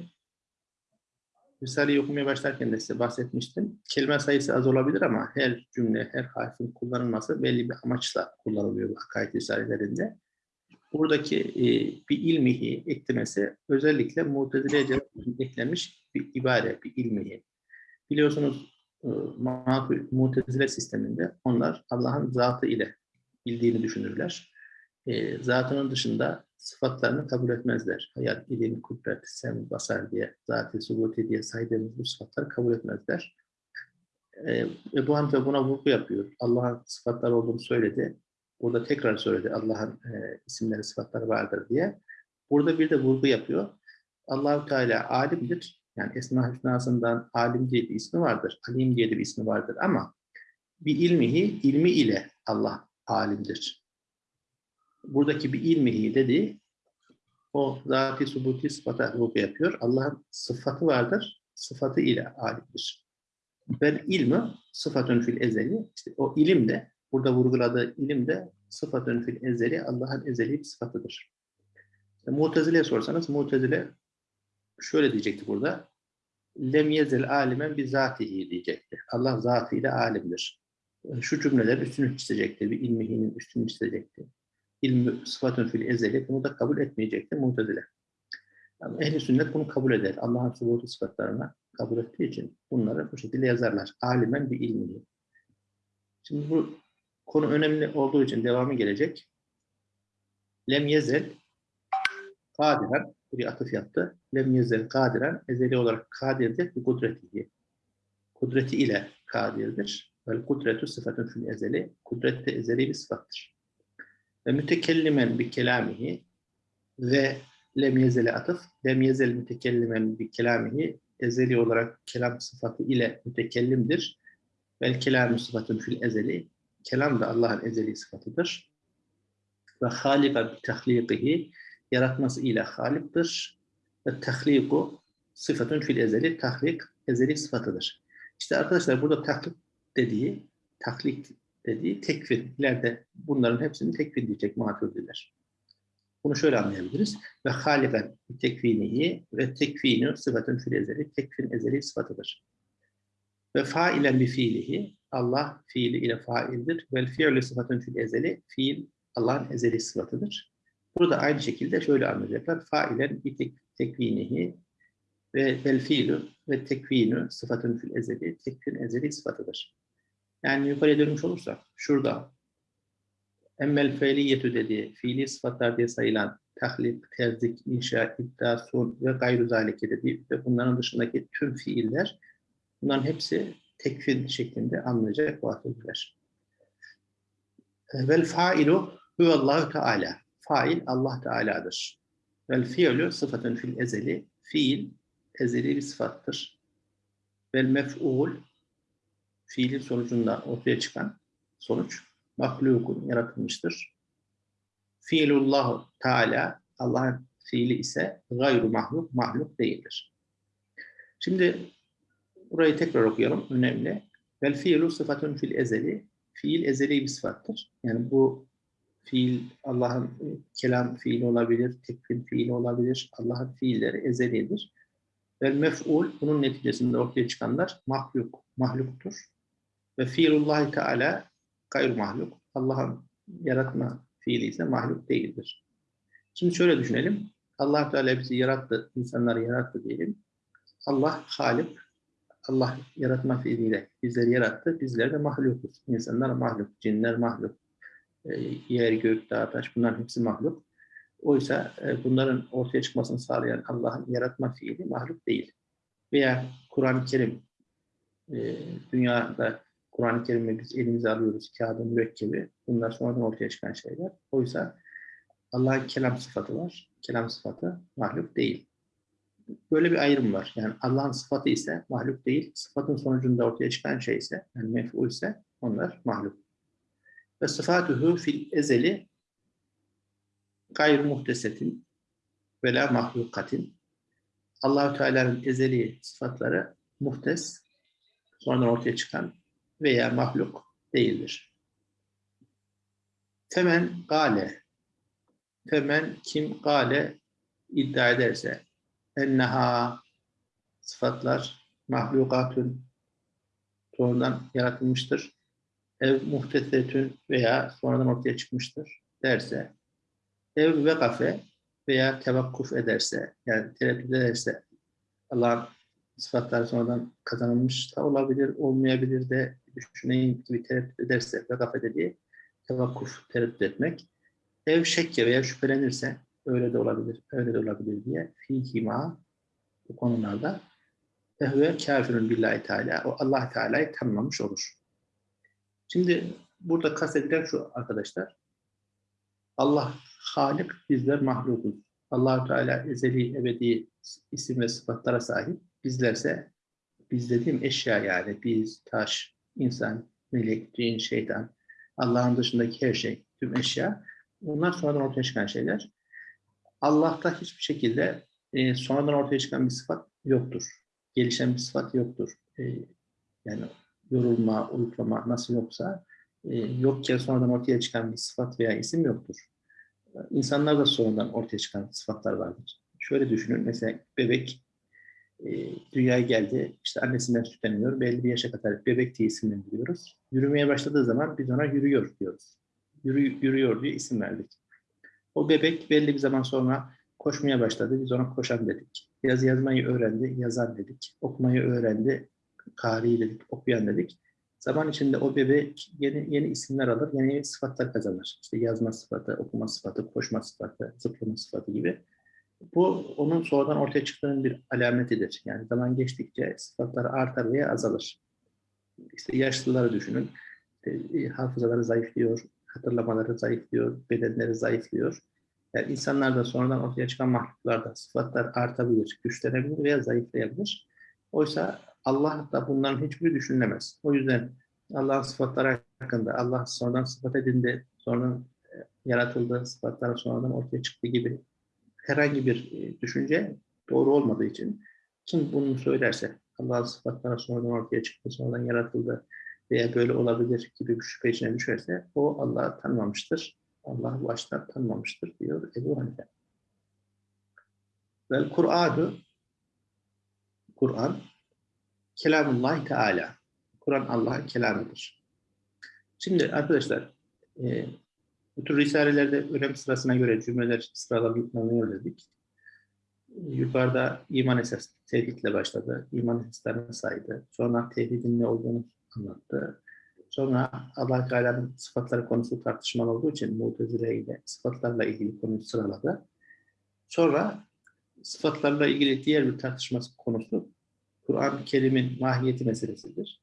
Risale'yi okumaya başlarken de size bahsetmiştim. Kelime sayısı az olabilir ama her cümle, her harfin kullanılması belli bir amaçla kullanılıyor bu akaid risalelerinde. Buradaki e, bir ilmihi eklemesi özellikle Mutezile'ye eklenmiş bir ibare, bir ilmihi. Biliyorsunuz e, Mutezile sisteminde onlar Allah'ın zatı ile bildiğini düşünürler. E, zatının dışında sıfatlarını kabul etmezler. Hayat, ilim, kudret, sem, basar diye, zat-ı subuti diye saydığımız bu sıfatları kabul etmezler. E, Ebu Hanife buna vurgu yapıyor. Allah'ın sıfatları olduğunu söyledi. Burada tekrar söyledi Allah'ın e, isimleri, sıfatları vardır diye. Burada bir de vurgu yapıyor. Allahu Teala alimdir. Yani Esma Hüsna'sından alim diye bir ismi vardır. Alim diye de bir ismi vardır ama bir ilmihi, ilmi ile Allah alimdir. Buradaki bir ilmihi dediği o zati subuti sıfata vurgu yapıyor. Allah'ın sıfatı vardır. Sıfatı ile alimdir. Ve ilmi sıfatun fil ezeli. İşte o ilim de burada vurguladığı ilim de sıfatun fil ezeli Allah'ın ezeli bir sıfatıdır. İşte Mutezile'ye sorsanız Mutezile şöyle diyecekti burada. Lem yezel alimen bi zatihi diyecekti. Allah zatıyla alimdir. Şu cümleler üstünü çizecekti. Bir ilmihinin üstünü çizecekti. İlmi sıfatun fil ezeli bunu da kabul etmeyecekti Mutezile. Yani ehli sünnet bunu kabul eder. Allah'ın subutu sıfatlarına kabul ettiği için bunları bu şekilde yazarlar. Alimen bir ilmihi. Şimdi bu konu önemli olduğu için devamı gelecek. Lem yezel kadiren bir atıf yaptı. Lem yezel kadiren ezeli olarak kadirdir bir kudretihi. Kudreti ile kadirdir. Vel kudretu sıfatun fil ezeli. Kudret de ezeli bir sıfattır. Ve mütekellimen bir kelamihi ve lem yezele atıf. Lem yezel mütekellimen bir kelamihi ezeli olarak kelam sıfatı ile mütekellimdir. Vel kelamu sıfatun fil ezeli. Kelam da Allah'ın ezeli sıfatıdır. Ve halika bi tahlikihi yaratması ile haliptir. Ve tahliku sıfatun fil ezeli. Tahlik ezeli sıfatıdır. İşte arkadaşlar burada tahlik dediği, tahlik dediği tekvin. İleride bunların hepsini tekvin diyecek maturidiler. Bunu şöyle anlayabiliriz. Ve haliben tekvinihi ve tekvinu sıfatun fil ezeli. Tekvin ezeli sıfatıdır. Ve failen bi fiilihi Allah fiili ile faildir. Vel fiilü sıfatun fil ezeli. Fiil Allah'ın ezeli sıfatıdır. Burada aynı şekilde şöyle anlayacaklar. Failen bi tek, ve vel fiilü ve tekvinu sıfatun fil ezeli. Tekvin ezeli sıfatıdır. Yani yukarıya dönmüş olursak şurada emmel feiliyetü dediği fiili sıfatlar diye sayılan tahlik, terzik, inşa, iddia, sun ve gayru zalike dediği ve bunların dışındaki tüm fiiller bunların hepsi tekfir şeklinde anlayacak vakıflar. Vel failu huvallahu teala. Fail Allah Teala'dır. Vel fiilü sıfatın fil ezeli. Fiil ezeli bir sıfattır. Vel mef'ul fiilin sonucunda ortaya çıkan sonuç mahlukun yaratılmıştır. Fiilullah Teala Allah'ın fiili ise gayru mahluk, mahluk değildir. Şimdi burayı tekrar okuyalım. Önemli. Vel fiilu sıfatun fil ezeli. Fiil ezeli bir sıfattır. Yani bu fiil Allah'ın kelam fiili olabilir, tekvin fiili olabilir. Allah'ın fiilleri ezelidir. Vel mef'ul bunun neticesinde ortaya çıkanlar mahluk, mahluktur. Ve fiilullahi teala gayr mahluk. Allah'ın yaratma fiili ise mahluk değildir. Şimdi şöyle düşünelim. Allah Teala bizi yarattı, insanları yarattı diyelim. Allah Halik, Allah yaratma fiiliyle bizleri yarattı. Bizler de mahlukuz. İnsanlar mahluk, cinler mahluk. E, yer, gök, dağ, taş bunların hepsi mahluk. Oysa e, bunların ortaya çıkmasını sağlayan Allah'ın yaratma fiili mahluk değil. Veya Kur'an-ı Kerim e, dünyada Kur'an-ı Kerim'i biz elimize alıyoruz, kağıdı, mürekkebi. Bunlar sonradan ortaya çıkan şeyler. Oysa Allah'ın kelam sıfatı var. Kelam sıfatı mahluk değil. Böyle bir ayrım var. Yani Allah'ın sıfatı ise mahluk değil. Sıfatın sonucunda ortaya çıkan şey ise, yani mef'ul ise onlar mahluk. Ve sıfatuhu fil ezeli gayr muhtesetin ve la mahlukatin. Allahu Teala'nın ezeli sıfatları muhtes, sonradan ortaya çıkan veya mahluk değildir. Femen gale Femen kim gale iddia ederse enneha sıfatlar mahlukatün sonradan yaratılmıştır. Ev muhtesetün veya sonradan ortaya çıkmıştır derse ev ve kafe veya tevakkuf ederse yani tereddüt ederse Allah'ın sıfatları sonradan kazanılmış da olabilir, olmayabilir de düşüneyim gibi tereddüt ederse ve kafe dediği tevakkuf, tereddüt etmek. Ev şekke veya şüphelenirse öyle de olabilir, öyle de olabilir diye fihima bu konularda ehve kafirun billahi teala o Allah Teala'yı tanımamış olur. Şimdi burada kastedilen şu arkadaşlar. Allah Halik, bizler mahlukuz. allah Teala ezeli, ebedi isim ve sıfatlara sahip. Bizlerse, biz dediğim eşya yani biz, taş, insan, melek, cin, şeytan, Allah'ın dışındaki her şey, tüm eşya. Bunlar sonradan ortaya çıkan şeyler. Allah'ta hiçbir şekilde e, sonradan ortaya çıkan bir sıfat yoktur. Gelişen bir sıfat yoktur. E, yani yorulma, uyuklama nasıl yoksa e, yokken sonradan ortaya çıkan bir sıfat veya isim yoktur. İnsanlar da sonradan ortaya çıkan sıfatlar vardır. Şöyle düşünün, mesela bebek e, dünyaya geldi, işte annesinden süt emiyor, belli bir yaşa kadar bebek diye isimlendiriyoruz. Yürümeye başladığı zaman biz ona yürüyor diyoruz. Yürü, yürüyor diye isim verdik. O bebek belli bir zaman sonra koşmaya başladı, biz ona koşan dedik. Yaz yazmayı öğrendi, yazan dedik. Okumayı öğrendi, kari dedik, okuyan dedik. Zaman içinde o bebek yeni yeni isimler alır, yeni sıfatlar kazanır. İşte yazma sıfatı, okuma sıfatı, koşma sıfatı, zıplama sıfatı gibi. Bu onun sonradan ortaya çıktığının bir alametidir. Yani zaman geçtikçe sıfatlar artar veya azalır. İşte yaşlıları düşünün. İşte, e, hafızaları zayıflıyor, hatırlamaları zayıflıyor, bedenleri zayıflıyor. Yani insanlarda sonradan ortaya çıkan mahluklarda sıfatlar artabilir, güçlenebilir veya zayıflayabilir. Oysa Allah da bunların hiçbiri düşünülemez. O yüzden Allah'ın sıfatları hakkında, Allah sonradan sıfat edindi, sonradan e, yaratıldı, sıfatlar sonradan ortaya çıktı gibi herhangi bir e, düşünce doğru olmadığı için kim bunu söylerse Allah'ın sıfatları sonradan ortaya çıktı, sonradan yaratıldı veya böyle olabilir gibi bir şüphe içine düşerse o Allah'ı tanımamıştır. Allah baştan tanımamıştır diyor Ebu Hanife. Vel Kur'an'ı Kur'an Kelamullah Teala. Kur'an Allah'ın kelamıdır. Şimdi arkadaşlar e, bu tür risalelerde önem sırasına göre cümleler sıralanıyor dedik. Yukarıda iman esas tevhidle başladı. İman esaslarını saydı. Sonra tevhidin ne olduğunu anlattı. Sonra allah Teala'nın sıfatları konusu tartışmalı olduğu için Mu'tezile ile sıfatlarla ilgili konuyu sıraladı. Sonra sıfatlarla ilgili diğer bir tartışma konusu Kur'an-ı Kerim'in mahiyeti meselesidir.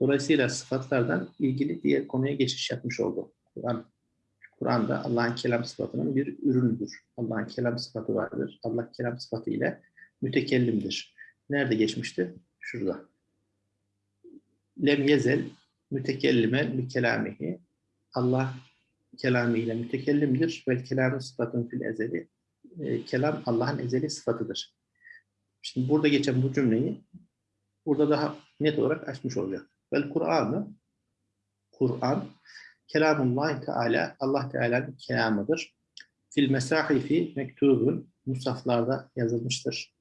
Dolayısıyla sıfatlardan ilgili diğer konuya geçiş yapmış oldu. Kur'an Kur'an'da Allah'ın kelam sıfatının bir ürünüdür. Allah'ın kelam sıfatı vardır. Allah kelam sıfatı ile mütekellimdir. Nerede geçmişti? Şurada. Lem yezel mütekellime bi kelamihi. Allah kelamiyle mütekellimdir ve kelamı sıfatın fil ezeli. E, kelam Allah'ın ezeli sıfatıdır. Şimdi burada geçen bu cümleyi burada daha net olarak açmış olacak. Vel Kur'an'ı Kur'an kelamullah Teala Allah Teala'nın kelamıdır. Fil mesahifi mektubun musaflarda yazılmıştır.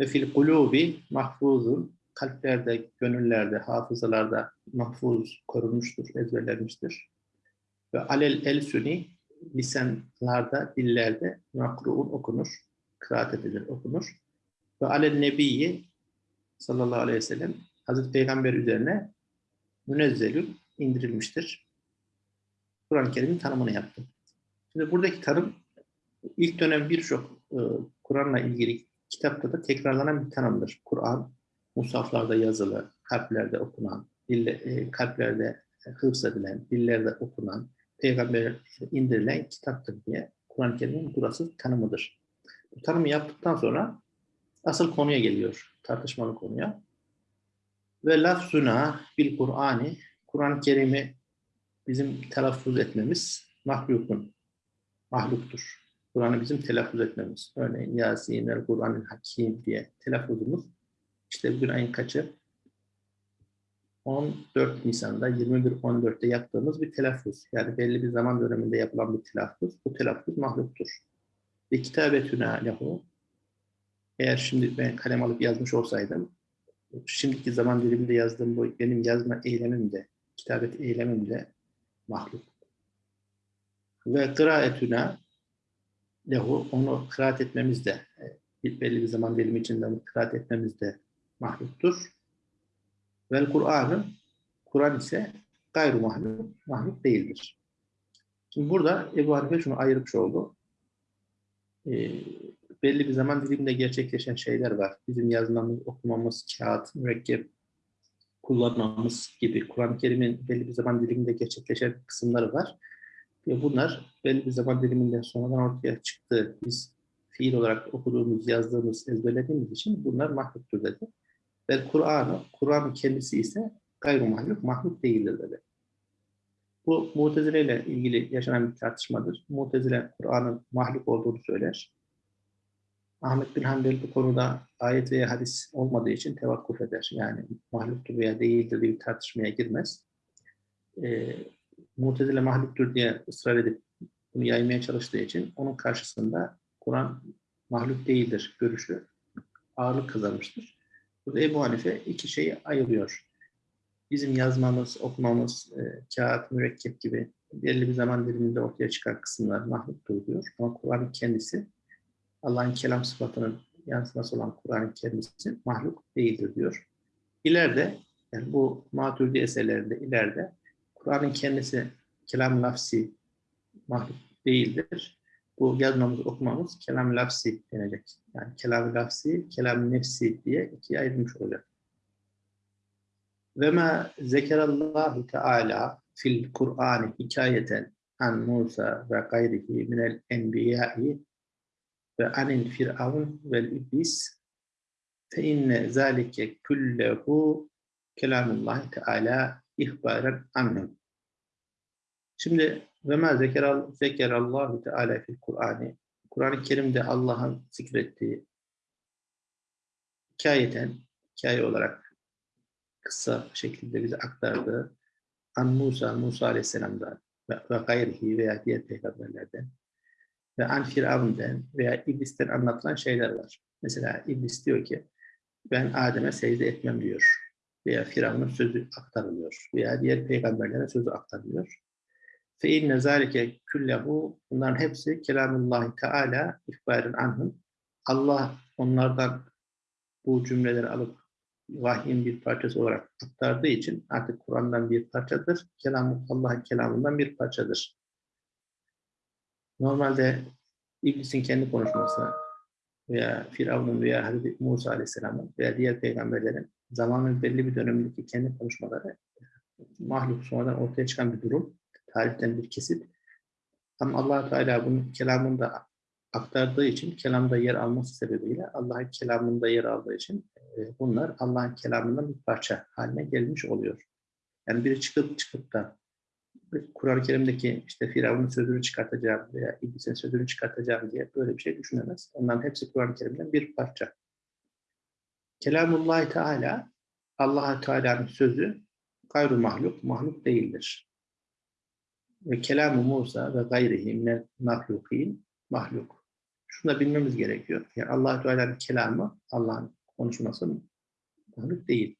Ve fil kulubi mahfuzun kalplerde, gönüllerde, hafızalarda mahfuz korunmuştur, ezberlenmiştir. Ve alel el suni lisanlarda, dillerde makruun okunur, kıraat edilir, okunur. Ve alel nebiyyi sallallahu aleyhi ve sellem Hazreti Peygamber üzerine münezzelün indirilmiştir. Kur'an-ı Kerim'in tanımını yaptı. Şimdi buradaki tanım ilk dönem birçok e, Kur'an'la ilgili kitapta da tekrarlanan bir tanımdır. Kur'an musaflarda yazılı, kalplerde okunan, dille, e, kalplerde hıfz edilen, dillerde okunan, peygamber indirilen kitaptır diye Kur'an-ı Kerim'in burası tanımıdır. Bu tanımı yaptıktan sonra asıl konuya geliyor, tartışmalı konuya. Ve lafzuna bil Kur'ani, Kur'an-ı Kerim'i bizim telaffuz etmemiz mahlukun, mahluktur. Kur'an'ı bizim telaffuz etmemiz. Örneğin Yasin, el Kur'an-ı Hakim diye telaffuzumuz. İşte bugün ayın kaçı? 14 Nisan'da 21-14'te yaptığımız bir telaffuz. Yani belli bir zaman döneminde yapılan bir telaffuz. Bu telaffuz mahluktur. Ve kitabetüne lehu eğer şimdi ben kalem alıp yazmış olsaydım, şimdiki zaman diliminde yazdığım bu benim yazma eylemim de, kitabet eylemim de mahluk. Ve kıraetüna lehu, onu kıraat etmemiz de, e, belli bir zaman dilimi içinde onu kıraat etmemiz de mahluktur. Vel Kur'an'ın, Kur'an ise gayru mahluk, mahluk değildir. Şimdi burada Ebu Hanife şunu ayırmış oldu. Ee, belli bir zaman diliminde gerçekleşen şeyler var. Bizim yazmamız, okumamız, kağıt, mürekkep kullanmamız gibi Kur'an-ı Kerim'in belli bir zaman diliminde gerçekleşen kısımları var. Ve bunlar belli bir zaman diliminden sonradan ortaya çıktı. Biz fiil olarak okuduğumuz, yazdığımız, ezberlediğimiz için bunlar mahluktur dedi. Ve Kur'an'ı, Kur'an kendisi ise gayru mahluk, mahluk değildir dedi. Bu Mu'tezile ile ilgili yaşanan bir tartışmadır. Mu'tezile Kur'an'ın mahluk olduğunu söyler. Ahmet bin Hanbel bu konuda ayet veya hadis olmadığı için tevakkuf eder. Yani mahluktur veya değildir diye bir tartışmaya girmez. E, Mu'tezile mahluktur diye ısrar edip bunu yaymaya çalıştığı için onun karşısında Kur'an mahluk değildir görüşü ağırlık kazanmıştır. Burada Ebu Hanife iki şeyi ayırıyor. Bizim yazmamız, okumamız, e, kağıt, mürekkep gibi belli bir zaman diliminde ortaya çıkan kısımlar mahluktur diyor. Ama Kur'an'ın kendisi Allah'ın kelam sıfatının yansıması olan Kur'an'ın kendisi mahluk değildir diyor. İleride yani bu Maturidi eserlerinde ileride Kur'an'ın kendisi kelam lafsi mahluk değildir. Bu yazmamız, okumamız kelam lafsi denecek. Yani kelam lafsi, kelam nefsi diye ikiye ayrılmış olacak. Ve ma zekerallahu teala fil Kur'an hikayeten an Musa ve gayrihi minel enbiya'i ve anil firavun vel iblis fe inne zalike kullehu kelamullahi teala ihbaren anhum. Şimdi ve ma zekeral zekerallahu teala fil Kur'ani Kur'an-ı Kerim'de Allah'ın zikrettiği hikayeten hikaye olarak kısa şekilde bize aktardığı An Musa, Musa Aleyhisselam'dan ve, ve gayrihi veya diğer peygamberlerden ve An veya İblis'ten anlatılan şeyler var. Mesela İblis diyor ki ben Adem'e secde etmem diyor. Veya Firavun'un sözü aktarılıyor. Veya diğer peygamberlere sözü aktarılıyor. Fe inne zalike küllehu bunların hepsi kelamullahi teala ihbarın anhum. Allah onlardan bu cümleleri alıp vahyin bir parçası olarak aktardığı için artık Kur'an'dan bir parçadır. Kelam Allah'ın kelamından bir parçadır. Normalde İblis'in kendi konuşması veya Firavun'un veya Hazreti Musa Aleyhisselam'ın veya diğer peygamberlerin zamanın belli bir dönemindeki kendi konuşmaları mahluk sonradan ortaya çıkan bir durum. Tarihten bir kesit. Ama allah Teala bunun kelamında aktardığı için, kelamda yer alması sebebiyle Allah'ın kelamında yer aldığı için e, bunlar Allah'ın kelamından bir parça haline gelmiş oluyor. Yani biri çıkıp çıkıp da Kur'an-ı Kerim'deki işte Firavun'un sözünü çıkartacağım veya İblis'in sözünü çıkartacağım diye böyle bir şey düşünemez. Onların hepsi Kur'an-ı Kerim'den bir parça. Kelamullahi Teala, allah Teala'nın sözü gayru mahluk, mahluk değildir. Ve kelamu Musa ve gayrihi minel mahlukin, mahluk. Şunu da bilmemiz gerekiyor. Yani allah Teala'nın kelamı, Allah'ın konuşması mahluk değil.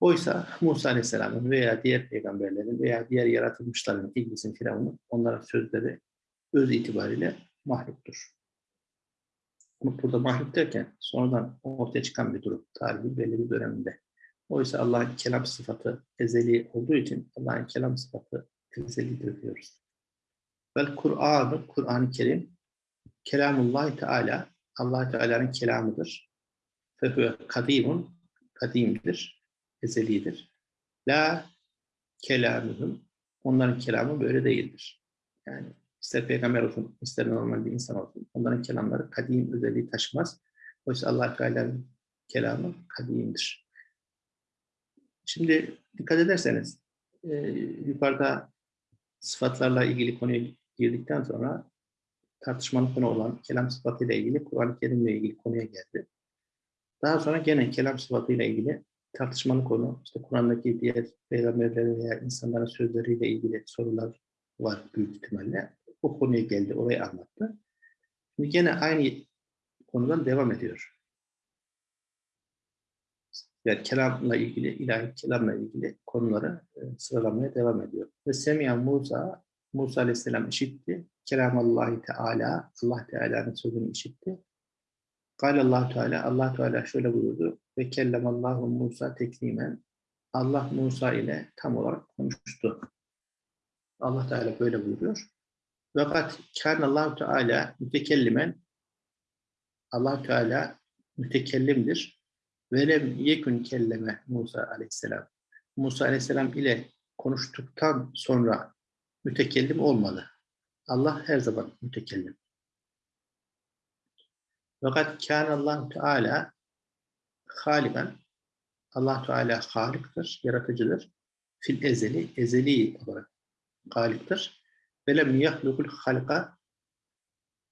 Oysa Musa Aleyhisselam'ın veya diğer peygamberlerin veya diğer yaratılmışların, İblisin, Firavun'un onlara sözleri öz itibariyle mahluktur. Ama burada mahluk derken sonradan ortaya çıkan bir durum, tarihi belli bir döneminde. Oysa Allah'ın kelam sıfatı ezeli olduğu için Allah'ın kelam sıfatı ezelidir diyoruz. Vel Kur'an'ı, Kur'an-ı Kerim, kelamullah Teala, allah Teala'nın kelamıdır. Fehüve kadimun, kadimdir ezelidir. La kelamühüm, onların kelamı böyle değildir. Yani ister peygamber olsun, ister normal bir insan olsun, onların kelamları kadim özelliği taşımaz. Oysa allah Teala'nın kelamı kadimdir. Şimdi dikkat ederseniz, e, yukarıda sıfatlarla ilgili konuya girdikten sonra tartışmalı konu olan kelam sıfatıyla ilgili Kur'an-ı Kerim'le ilgili konuya geldi. Daha sonra gene kelam sıfatıyla ilgili tartışmalı konu. İşte Kur'an'daki diğer peygamberlerin veya insanların sözleriyle ilgili sorular var büyük ihtimalle. O konuya geldi, orayı anlattı. Şimdi gene aynı konudan devam ediyor. Yani kelamla ilgili, ilahi kelamla ilgili konuları e, sıralamaya devam ediyor. Ve Semiha Musa, Musa Aleyhisselam işitti. Kelamallahi Teala, Allah Teala'nın sözünü işitti. Allah Teala, allah Teala şöyle buyurdu. Ve kellemallahu Musa teklimen. Allah Musa ile tam olarak konuştu. Allah Teala böyle buyuruyor. Fakat kâne allah Teala mütekellimen. allah Teala mütekellimdir. Ve lem yekun kelleme Musa aleyhisselam. Musa aleyhisselam ile konuştuktan sonra mütekellim olmalı. Allah her zaman mütekellim. Fakat kâne allah Teala haliben Allah Teala haliktir, yaratıcıdır. Fil ezeli, ezeli olarak haliktir. Ve lem yahlukul halka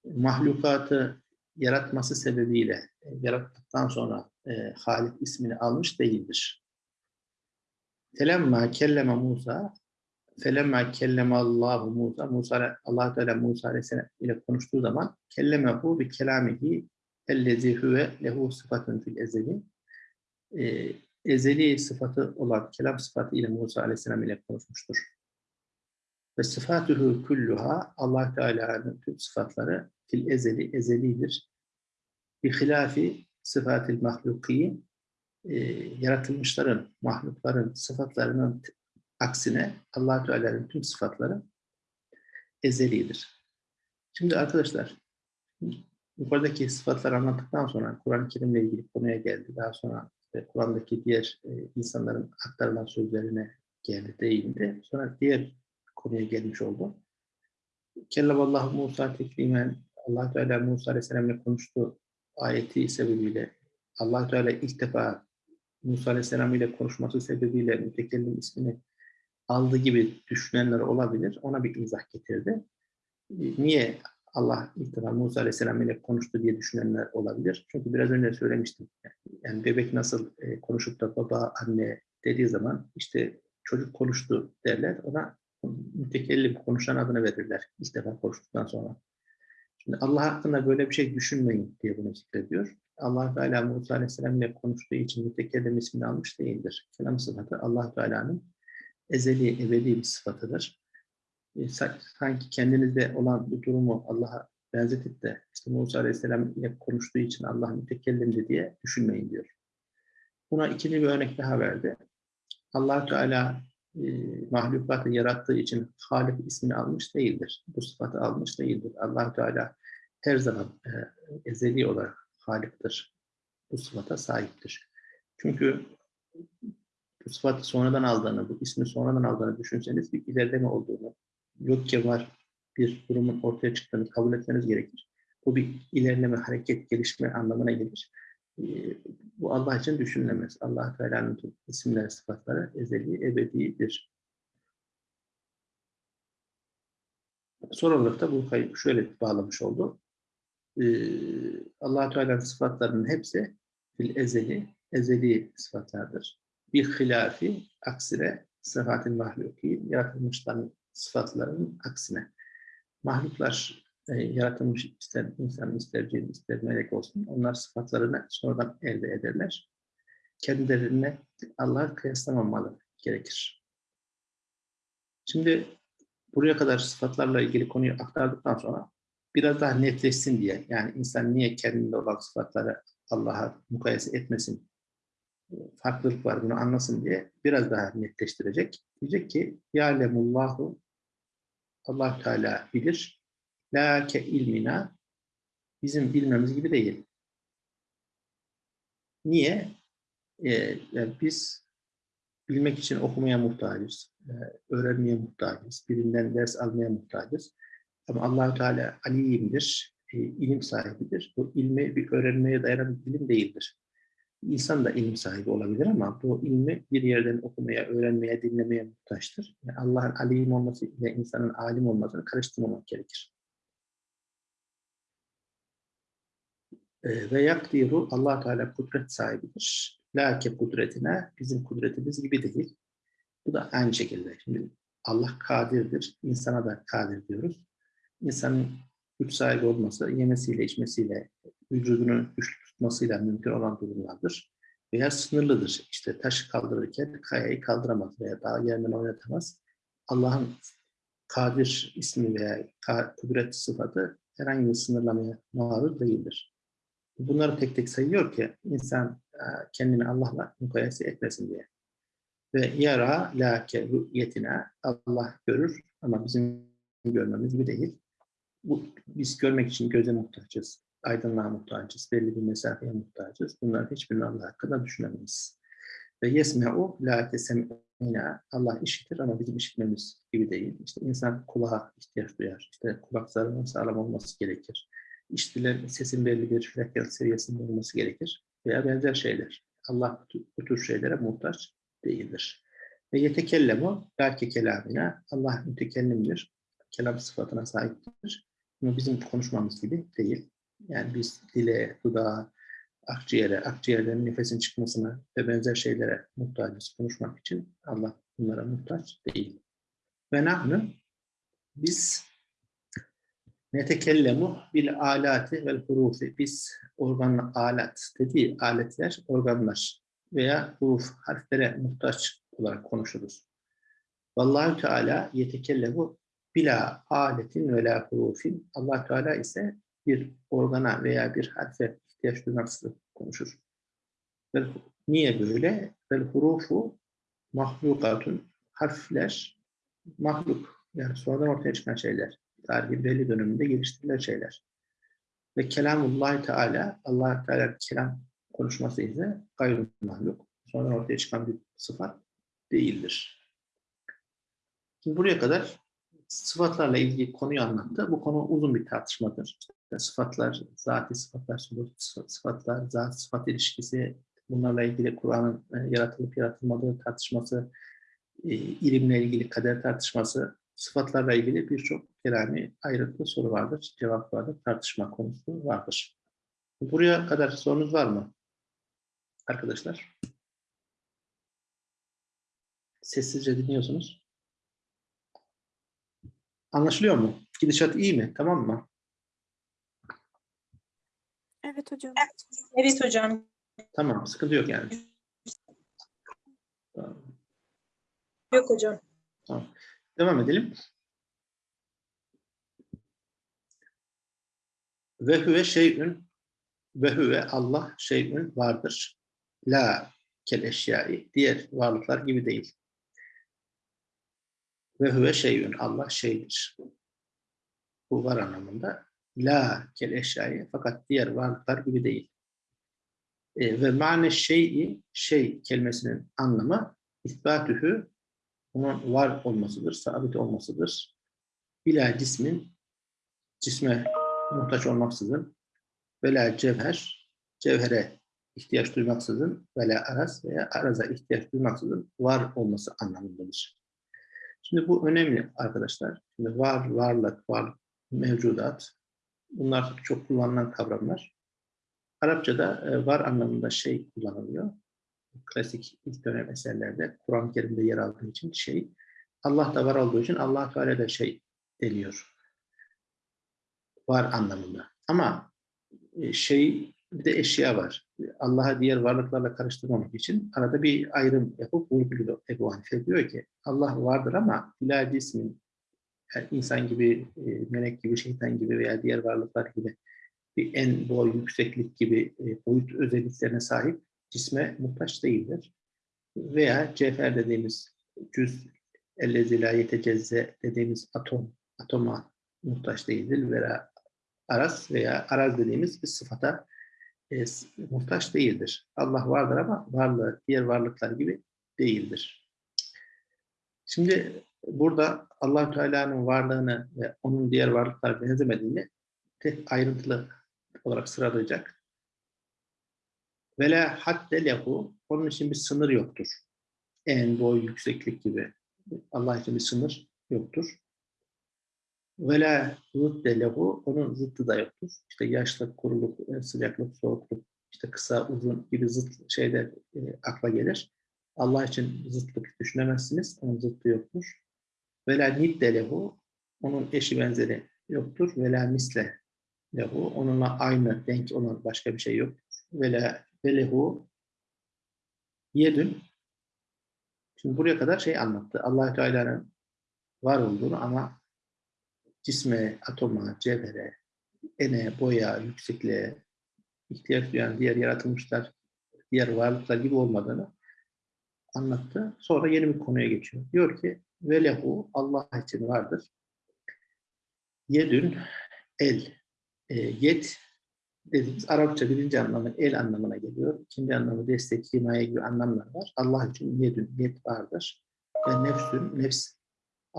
mahlukatı yaratması sebebiyle e, yarattıktan sonra e, Halik ismini almış değildir. Felemma kelleme Musa felemma kelleme Allahu Musa Musa Allah Teala Musa ile konuştuğu zaman kellemehu bi kelamihi ellezi huve lehu sıfatun fil ezeli e, ezeli sıfatı olan kelam sıfatı ile Musa Aleyhisselam ile konuşmuştur. Ve sıfatuhu kulluha Allah Teala'nın tüm sıfatları fil ezeli ezelidir. Bi hilafi sıfatil mahluki e, yaratılmışların, mahlukların sıfatlarının aksine Allah Teala'nın tüm sıfatları ezelidir. Şimdi arkadaşlar yukarıdaki sıfatları anlattıktan sonra Kur'an-ı Kerim'le ilgili konuya geldi. Daha sonra işte Kur'an'daki diğer e, insanların aktarılan sözlerine geldi, değindi. Sonra diğer konuya gelmiş oldu. Kellavallahu Musa teklimen Allah Teala Musa Aleyhisselam ile konuştu ayeti sebebiyle Allah Teala ilk defa Musa Aleyhisselam ile konuşması sebebiyle mütekellim ismini aldı gibi düşünenler olabilir. Ona bir izah getirdi. Niye Allah ilk defa Musa Aleyhisselam ile konuştu diye düşünenler olabilir. Çünkü biraz önce söylemiştim. Yani bebek nasıl e, konuşup da baba, anne dediği zaman işte çocuk konuştu derler. Ona mütekellim konuşan adını verirler. İlk defa konuştuktan sonra. Şimdi Allah hakkında böyle bir şey düşünmeyin diye bunu zikrediyor. Allah Teala Musa Aleyhisselam ile konuştuğu için mütekellim ismini almış değildir. Kelam sıfatı Allah Teala'nın ezeli, ebedi bir sıfatıdır. E, sa- sanki kendinizde olan bu durumu Allah'a benzetip de işte Musa Aleyhisselam ile konuştuğu için Allah mütekellimdi diye düşünmeyin diyor. Buna ikinci bir örnek daha verdi. allah Teala e, mahlukatı yarattığı için Halik ismini almış değildir. Bu sıfatı almış değildir. allah Teala her zaman e, ezeli olarak Halik'tir. Bu sıfata sahiptir. Çünkü bu sıfatı sonradan aldığını, bu ismi sonradan aldığını düşünseniz bir ilerleme olduğunu, yokken var bir durumun ortaya çıktığını kabul etmeniz gerekir. Bu bir ilerleme, hareket, gelişme anlamına gelir. Ee, Bu Allah için düşünülemez. allah Teala'nın tüm isimleri, sıfatları ezeli, ebedidir. Son olarak da bu kayıp şöyle bağlamış oldu. Ee, allah Teala'nın sıfatlarının hepsi fil ezeli, ezeli sıfatlardır. Bir hilafi, aksine sıfatın mahluki, yaratılmışların sıfatlarının aksine. Mahluklar e, yaratılmış ister insan, ister cin, ister melek olsun. Onlar sıfatlarını sonradan elde ederler. Kendilerine Allah'a kıyaslamamalı gerekir. Şimdi buraya kadar sıfatlarla ilgili konuyu aktardıktan sonra biraz daha netleşsin diye yani insan niye kendinde olan sıfatları Allah'a mukayese etmesin farklılık var bunu anlasın diye biraz daha netleştirecek. Diyecek ki Ya'lemullahu Allah Teala bilir. La ke ilmina bizim bilmemiz gibi değil. Niye? Ee, yani biz bilmek için okumaya muhtacız, e, öğrenmeye muhtacız, birinden ders almaya muhtacız. Ama allah Teala alimdir, e, ilim sahibidir. Bu ilmi bir öğrenmeye dayanan bir ilim değildir. İnsan da ilim sahibi olabilir ama bu ilmi bir yerden okumaya, öğrenmeye, dinlemeye muhtaçtır. Yani Allah'ın alim olması ile insanın alim olmasını karıştırmamak gerekir. Ee, Ve yakdiru allah Teala kudret sahibidir. Lake kudretine bizim kudretimiz gibi değil. Bu da aynı şekilde. Şimdi Allah kadirdir. insana da kadir diyoruz. İnsanın güç sahibi olması, yemesiyle, içmesiyle, vücudunu güçlü tutmasıyla mümkün olan durumlardır. Veya sınırlıdır. İşte taşı kaldırırken kayayı kaldıramaz veya dağ yerinden oynatamaz. Allah'ın kadir ismi veya kudret sıfatı herhangi bir sınırlamaya maruz değildir. Bunları tek tek sayıyor ki insan e, kendini Allah'la mukayese etmesin diye. Ve yara lake rü'yetine Allah görür ama bizim görmemiz gibi değil. Bu, biz görmek için göze muhtaçız, aydınlığa muhtaçız, belli bir mesafeye muhtaçız. Bunların hiçbirini Allah hakkında düşünemeyiz. Ve yesme'u la tesem'ina Allah işitir ama bizim işitmemiz gibi değil. İşte insan kulağa ihtiyaç duyar. İşte kulak zarının sağlam olması gerekir. İşitilen sesin belli bir frekans seviyesinde olması gerekir. Veya benzer şeyler. Allah bu tür şeylere muhtaç değildir. Ve yetekellemu belki kelamına Allah mütekellimdir. Kelam sıfatına sahiptir. Ama bizim konuşmamız gibi değil. Yani biz dile, dudağa, akciğere, akciğerden nefesin çıkmasına ve benzer şeylere muhtacız konuşmak için. Allah bunlara muhtaç değil. Ve nahnu biz netekellemu bil alati vel hurufi. Biz organ alat dediği aletler, organlar veya huruf, harflere muhtaç olarak konuşuruz. Vallahu Teala yetekellemu bila aletin ve la hurufin. Allah Teala ise bir organa veya bir harfe ihtiyaç duymaksızın konuşur. Niye böyle? Vel hurufu mahlukatun. Harfler mahluk. Yani sonradan ortaya çıkan şeyler. Tarihin belli döneminde geliştirilen şeyler. Ve kelamullah Teala, allah Teala kelam konuşması ise gayrı mahluk. Sonradan ortaya çıkan bir sıfat değildir. Şimdi buraya kadar sıfatlarla ilgili konuyu anlattı. Bu konu uzun bir tartışmadır. İşte sıfatlar, zati sıfatlar, subut sıfatlar, zat sıfat ilişkisi, bunlarla ilgili Kur'an'ın e, yaratılıp yaratılmadığı tartışması, e, ilimle ilgili kader tartışması, sıfatlarla ilgili birçok kelami ayrıntılı soru vardır, cevap vardır, tartışma konusu vardır. Buraya kadar sorunuz var mı? Arkadaşlar. Sessizce dinliyorsunuz. Anlaşılıyor mu? Gidişat iyi mi? Tamam mı? Evet hocam. Evet hocam. Tamam, sıkıntı yok yani. Tamam. Yok hocam. Devam edelim. Ve huve şeyün ve huve Allah şeyün vardır. La kel eşyai diğer varlıklar gibi değil. Ve huve şeyün Allah şeydir. Bu var anlamında. La kel eşyai fakat diğer varlıklar gibi değil. E, ve mane şeyi şey kelimesinin anlamı isbatühü onun var olmasıdır, sabit olmasıdır. Bila cismin, cisme muhtaç olmaksızın, vela cevher, cevhere ihtiyaç duymaksızın, vela araz veya araza ihtiyaç duymaksızın var olması anlamındadır. Şimdi bu önemli arkadaşlar. Şimdi var, varlık, var, mevcudat, bunlar çok kullanılan kavramlar. Arapçada e, var anlamında şey kullanılıyor klasik ilk dönem eserlerde Kur'an-ı Kerim'de yer aldığı için şey, Allah da var olduğu için Allah Teala da şey deniyor. Var anlamında. Ama e, şey bir de eşya var. Allah'a diğer varlıklarla karıştırmamak için arada bir ayrım yapıp vurguluyor Ebu Hanife diyor ki Allah vardır ama bila cismin yani insan gibi, e, melek gibi, şeytan gibi veya diğer varlıklar gibi bir en boy, yükseklik gibi e, boyut özelliklerine sahip cisme muhtaç değildir. Veya cevher dediğimiz cüz ellezi la yetecezze dediğimiz atom, atoma muhtaç değildir. Veya araz veya araz dediğimiz bir sıfata e, muhtaç değildir. Allah vardır ama varlığı diğer varlıklar gibi değildir. Şimdi burada allah Teala'nın varlığını ve onun diğer varlıklar benzemediğini tek ayrıntılı olarak sıralayacak. Ve la hadde lehu. Onun için bir sınır yoktur. En boy, yükseklik gibi. Allah için bir sınır yoktur. Ve la zıdde lehu. Onun zıttı da yoktur. İşte yaşlık, kuruluk, e, sıcaklık, soğukluk, işte kısa, uzun gibi zıt şeyler e, akla gelir. Allah için zıtlık düşünemezsiniz. Onun zıttı yoktur. Ve la nidde lehu. Onun eşi benzeri yoktur. Ve la misle lehu. Onunla aynı, denk olan başka bir şey yok. Ve la ve yedün. Şimdi buraya kadar şey anlattı. allah Teala'nın var olduğunu ama cisme, atoma, cevhere, ene, boya, yüksekliğe ihtiyaç duyan diğer yaratılmışlar, diğer varlıklar gibi olmadığını anlattı. Sonra yeni bir konuya geçiyor. Diyor ki ve lehu Allah için vardır. Yedün el. E, yet dediğimiz Arapça birinci anlamı el anlamına geliyor. İkinci anlamı destek, himaye gibi anlamlar var. Allah için yedün, yet vardır. Ve nefsün, nefs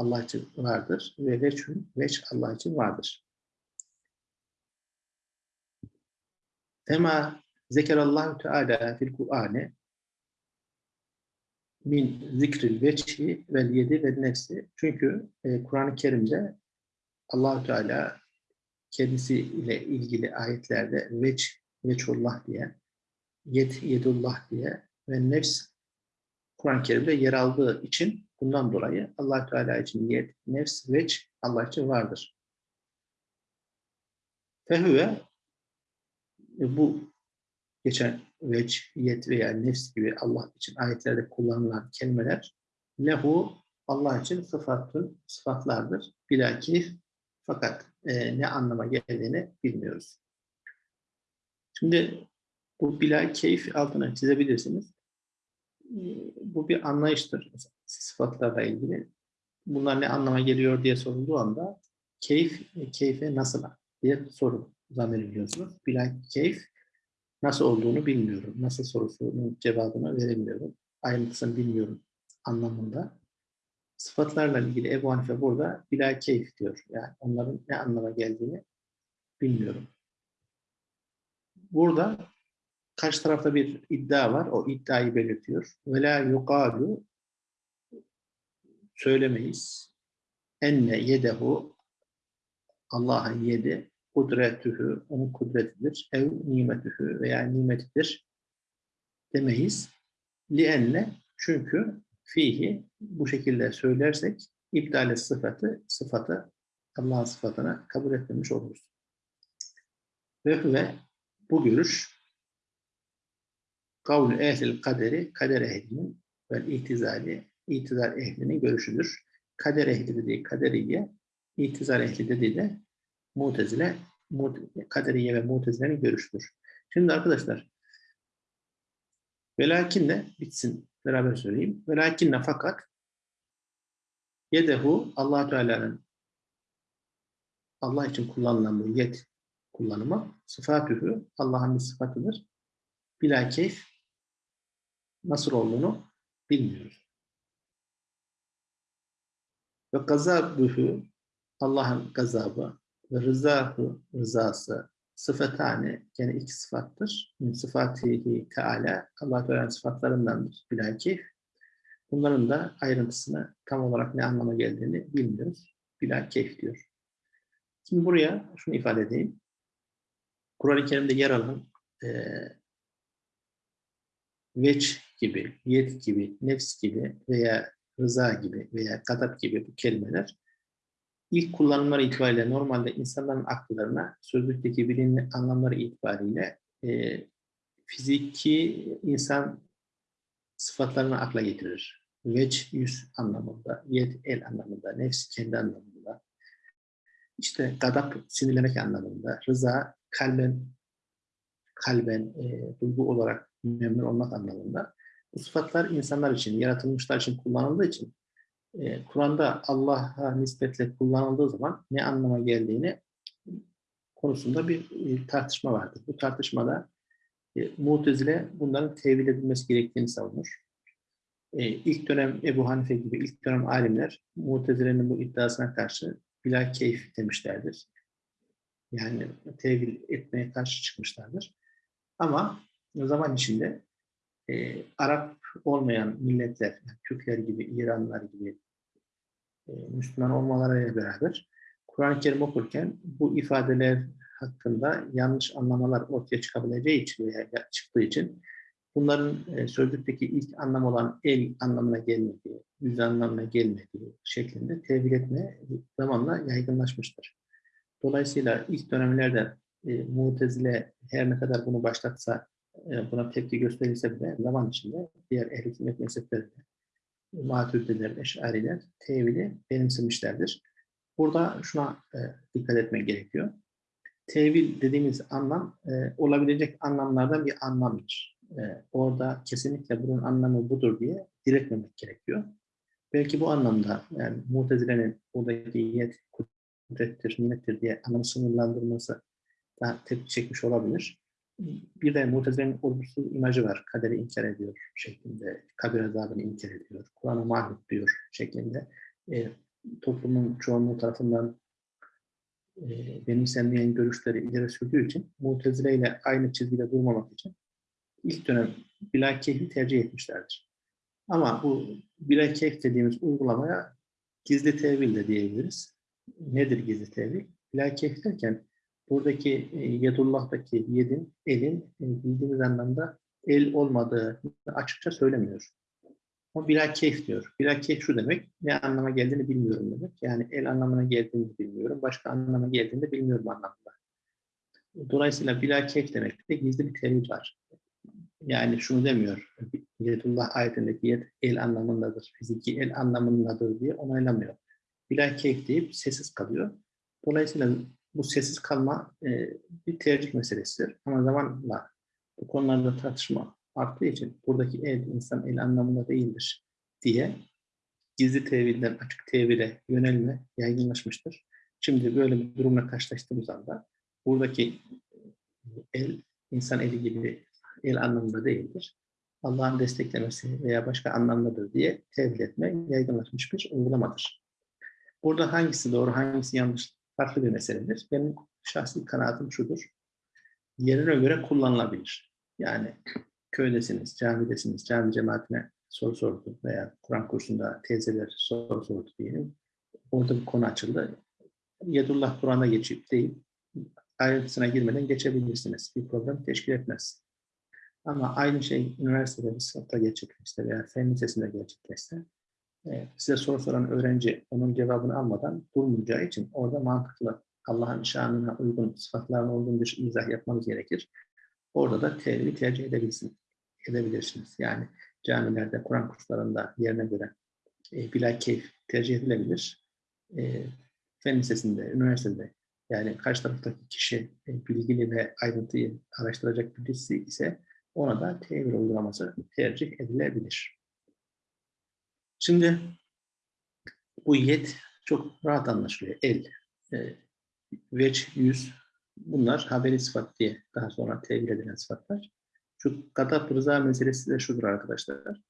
Allah için vardır. Ve veçhün, veç Allah için vardır. Tema zekerallahu teala fil Kur'an'e min zikril veçhi vel yedi ve nefsi. Çünkü e, Kur'an-ı Kerim'de allah Teala kendisiyle ilgili ayetlerde veç, veçullah diye, yed, yedullah diye ve nefs Kur'an-ı Kerim'de yer aldığı için bundan dolayı allah Teala için yed, nefs, veç Allah için vardır. Fehüve e, bu geçen veç, yet veya nefs gibi Allah için ayetlerde kullanılan kelimeler lehu Allah için sıfatın sıfatlardır. Bilakif fakat e, ne anlama geldiğini bilmiyoruz. Şimdi bu bila keyif altına çizebilirsiniz. E, Bu bir anlayıştır. Sıfatlarla ilgili. Bunlar ne anlama geliyor diye sorulduğu anda keyif, keyfe nasıl diye soru zannediyorsunuz. Bila keyif nasıl olduğunu bilmiyorum. Nasıl sorusunun cevabını veremiyorum. Ayrıntısını bilmiyorum anlamında. Sıfatlarla ilgili Ebu Hanife burada bila keyif diyor. Yani onların ne anlama geldiğini bilmiyorum. Burada karşı tarafta bir iddia var. O iddiayı belirtiyor. Ve la yuqalu söylemeyiz. Enne yedehu Allah'ın yedi kudretühü, onun kudretidir. Ev nimetühü veya nimetidir demeyiz. Lienne çünkü fihi bu şekilde söylersek iptal sıfatı, sıfatı Allah'ın sıfatına kabul etmemiş oluruz. Ve ve bu görüş kavlu ehlil kaderi, kader ehlinin ve itizali, itizal ehlinin görüşüdür. Kader ehli dediği kaderiye, itizal ehli dediği de mutezile, mut- kaderiye ve mutezilenin görüşüdür. Şimdi arkadaşlar, velakinle bitsin beraber söyleyeyim. Velakinne fakat yedehu allah Teala'nın Allah için kullanılan bu yet kullanımı sıfatühü Allah'ın bir sıfatıdır. Bila keyf nasıl olduğunu bilmiyoruz. Ve gazabühü Allah'ın gazabı ve rızahı rızası sıfatane yani iki sıfattır. Sıfatihi teala Allah Teala'nın sıfatlarındandır bilakif. Bunların da ayrıntısını tam olarak ne anlama geldiğini bilmiyoruz. Bilakif diyor. Şimdi buraya şunu ifade edeyim. Kur'an-ı Kerim'de yer alan e, veç gibi, yet gibi, nefs gibi veya rıza gibi veya gadap gibi bu kelimeler ilk kullanımları itibariyle normalde insanların akıllarına sözlükteki bilinli anlamları itibariyle e, fiziki insan sıfatlarını akla getirir. Veç yüz anlamında, yet el anlamında, nefs kendi anlamında, işte gadap sinirlemek anlamında, rıza kalben kalben e, duygu olarak memnun olmak anlamında. Bu sıfatlar insanlar için, yaratılmışlar için kullanıldığı için e, Kur'an'da Allah'a nispetle kullanıldığı zaman ne anlama geldiğini konusunda bir e, tartışma vardır. Bu tartışmada e, Mu'tezile bunların tevil edilmesi gerektiğini savunur. E, ilk dönem Ebu Hanife gibi ilk dönem alimler Mu'tezile'nin bu iddiasına karşı bila keyif demişlerdir. Yani tevil etmeye karşı çıkmışlardır. Ama zaman içinde e, Arap olmayan milletler, Türkler gibi, İranlılar gibi e, Müslüman olmalarıyla beraber Kur'an-ı Kerim okurken bu ifadeler hakkında yanlış anlamalar ortaya çıkabileceği için veya çıktığı için bunların e, sözlükteki ilk anlam olan el anlamına gelmediği, yüz anlamına gelmediği şeklinde tevil etme zamanla yaygınlaşmıştır. Dolayısıyla ilk dönemlerde e, Mutezile her ne kadar bunu başlatsa, e, buna tepki gösterilse bile zaman içinde diğer ehl-i sünnet mezheplerinde Maturidiler, Eş'ariler tevili benimsemişlerdir. Burada şuna e, dikkat etmek gerekiyor. Tevil dediğimiz anlam e, olabilecek anlamlardan bir anlamdır. E, orada kesinlikle bunun anlamı budur diye diretmemek gerekiyor. Belki bu anlamda yani Mutezile'nin buradaki yet, kudrettir, nimettir diye anlamı sınırlandırması daha tepki çekmiş olabilir. Bir de Mutezile'nin olumsuz imajı var. Kaderi inkar ediyor şeklinde, kabir azabını inkar ediyor, Kur'an'a mahvet diyor şeklinde. E, toplumun çoğunluğu tarafından e, benimsenmeyen görüşleri ileri sürdüğü için Mutezile ile aynı çizgide durmamak için ilk dönem bilakeyfi tercih etmişlerdir. Ama bu bilakeyf dediğimiz uygulamaya gizli tevil de diyebiliriz. Nedir gizli tevil? Bilakeyf derken buradaki e, yedullah'taki yedin, elin e, bildiğimiz anlamda el olmadığı açıkça söylemiyor. O bilakeyf diyor. Bilakeyf şu demek, ne anlama geldiğini bilmiyorum demek. Yani el anlamına geldiğini bilmiyorum, başka anlama geldiğini de bilmiyorum anlamında. Dolayısıyla bilakeyf demek de gizli bir tevil var. Yani şunu demiyor, Yedullah ayetindeki yed el anlamındadır, fiziki el anlamındadır diye onaylamıyor. Bilakeyf deyip sessiz kalıyor. Dolayısıyla bu sessiz kalma e, bir tercih meselesidir. Ama zamanla bu konularda tartışma arttığı için buradaki el insan el anlamında değildir diye gizli tevilden açık tevile yönelme yaygınlaşmıştır. Şimdi böyle bir durumla karşılaştığımız anda buradaki el insan eli gibi el anlamında değildir. Allah'ın desteklemesi veya başka anlamdadır diye tevil etme yaygınlaşmış bir uygulamadır. Burada hangisi doğru, hangisi yanlış farklı bir meseledir. Benim şahsi kanaatim şudur. Yerine göre kullanılabilir. Yani köydesiniz, camidesiniz, cami cemaatine soru sordu veya Kur'an kursunda teyzeler soru sordu diyelim. Orada bir konu açıldı. Yedullah Kur'an'a geçip değil, ayrıntısına girmeden geçebilirsiniz. Bir problem teşkil etmez. Ama aynı şey üniversitede bir sınıfta gerçekleşse veya fen lisesinde gerçekleşse size soru soran öğrenci onun cevabını almadan durmayacağı için orada mantıklı Allah'ın şanına uygun, sıfatlarına uygun bir izah yapmanız gerekir. Orada da tevhidi tercih edebilirsiniz. edebilirsiniz. Yani camilerde, Kur'an kurslarında yerine göre e, bilakeyf tercih edilebilir. E, fen lisesinde, üniversitede yani karşı taraftaki kişi e, bilgili ve ayrıntıyı araştıracak birisi ise ona da tevhid uygulaması tercih edilebilir. Şimdi bu yet çok rahat anlaşılıyor. El, e, veç, yüz bunlar haberi sıfat diye daha sonra tevil edilen sıfatlar. Şu gadab rıza meselesi de şudur arkadaşlar.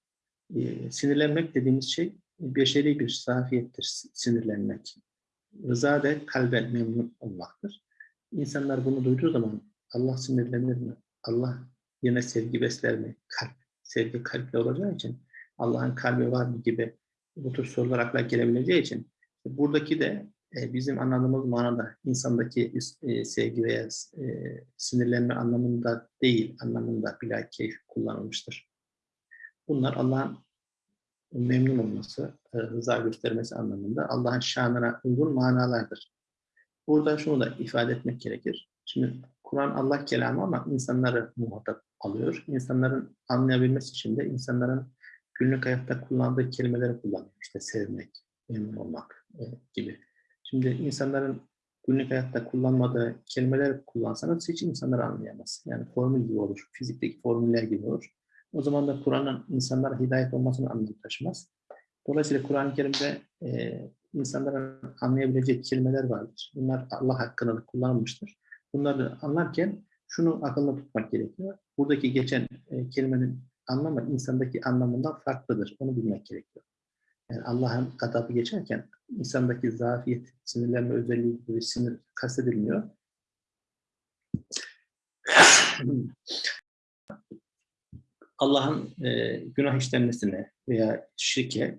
E, sinirlenmek dediğimiz şey beşeri bir safiyettir sinirlenmek. Rıza da kalben memnun olmaktır. İnsanlar bunu duyduğu zaman Allah sinirlenir mi? Allah yine sevgi besler mi? Kalp. Sevgi kalple olacağı için Allah'ın kalbi var mı gibi bu tür sorular akla gelebileceği için buradaki de e, bizim anladığımız manada insandaki e, sevgi veya e, sinirlenme anlamında değil, anlamında bilakeyf kullanılmıştır. Bunlar Allah'ın memnun olması, e, rıza göstermesi anlamında Allah'ın şanına uygun manalardır. Burada şunu da ifade etmek gerekir. Şimdi Kur'an Allah kelamı ama insanları muhatap alıyor. İnsanların anlayabilmesi için de insanların günlük hayatta kullandığı kelimeleri kullanıyor. İşte sevmek, memnun olmak e, gibi. Şimdi insanların günlük hayatta kullanmadığı kelimeler kullansanız hiç insanlar anlayamaz. Yani formül gibi olur, fizikteki formüller gibi olur. O zaman da Kur'an'ın insanlara hidayet olmasını anlam taşımaz. Dolayısıyla Kur'an-ı Kerim'de e, insanların anlayabileceği kelimeler vardır. Bunlar Allah hakkında kullanılmıştır. Bunları anlarken şunu akılda tutmak gerekiyor. Buradaki geçen e, kelimenin anlamı insandaki anlamından farklıdır. Onu bilmek gerekiyor. Yani Allah'ın gadabı geçerken insandaki zafiyet, sinirlenme özelliği gibi sinir kastedilmiyor. Allah'ın e, günah işlenmesine veya şirke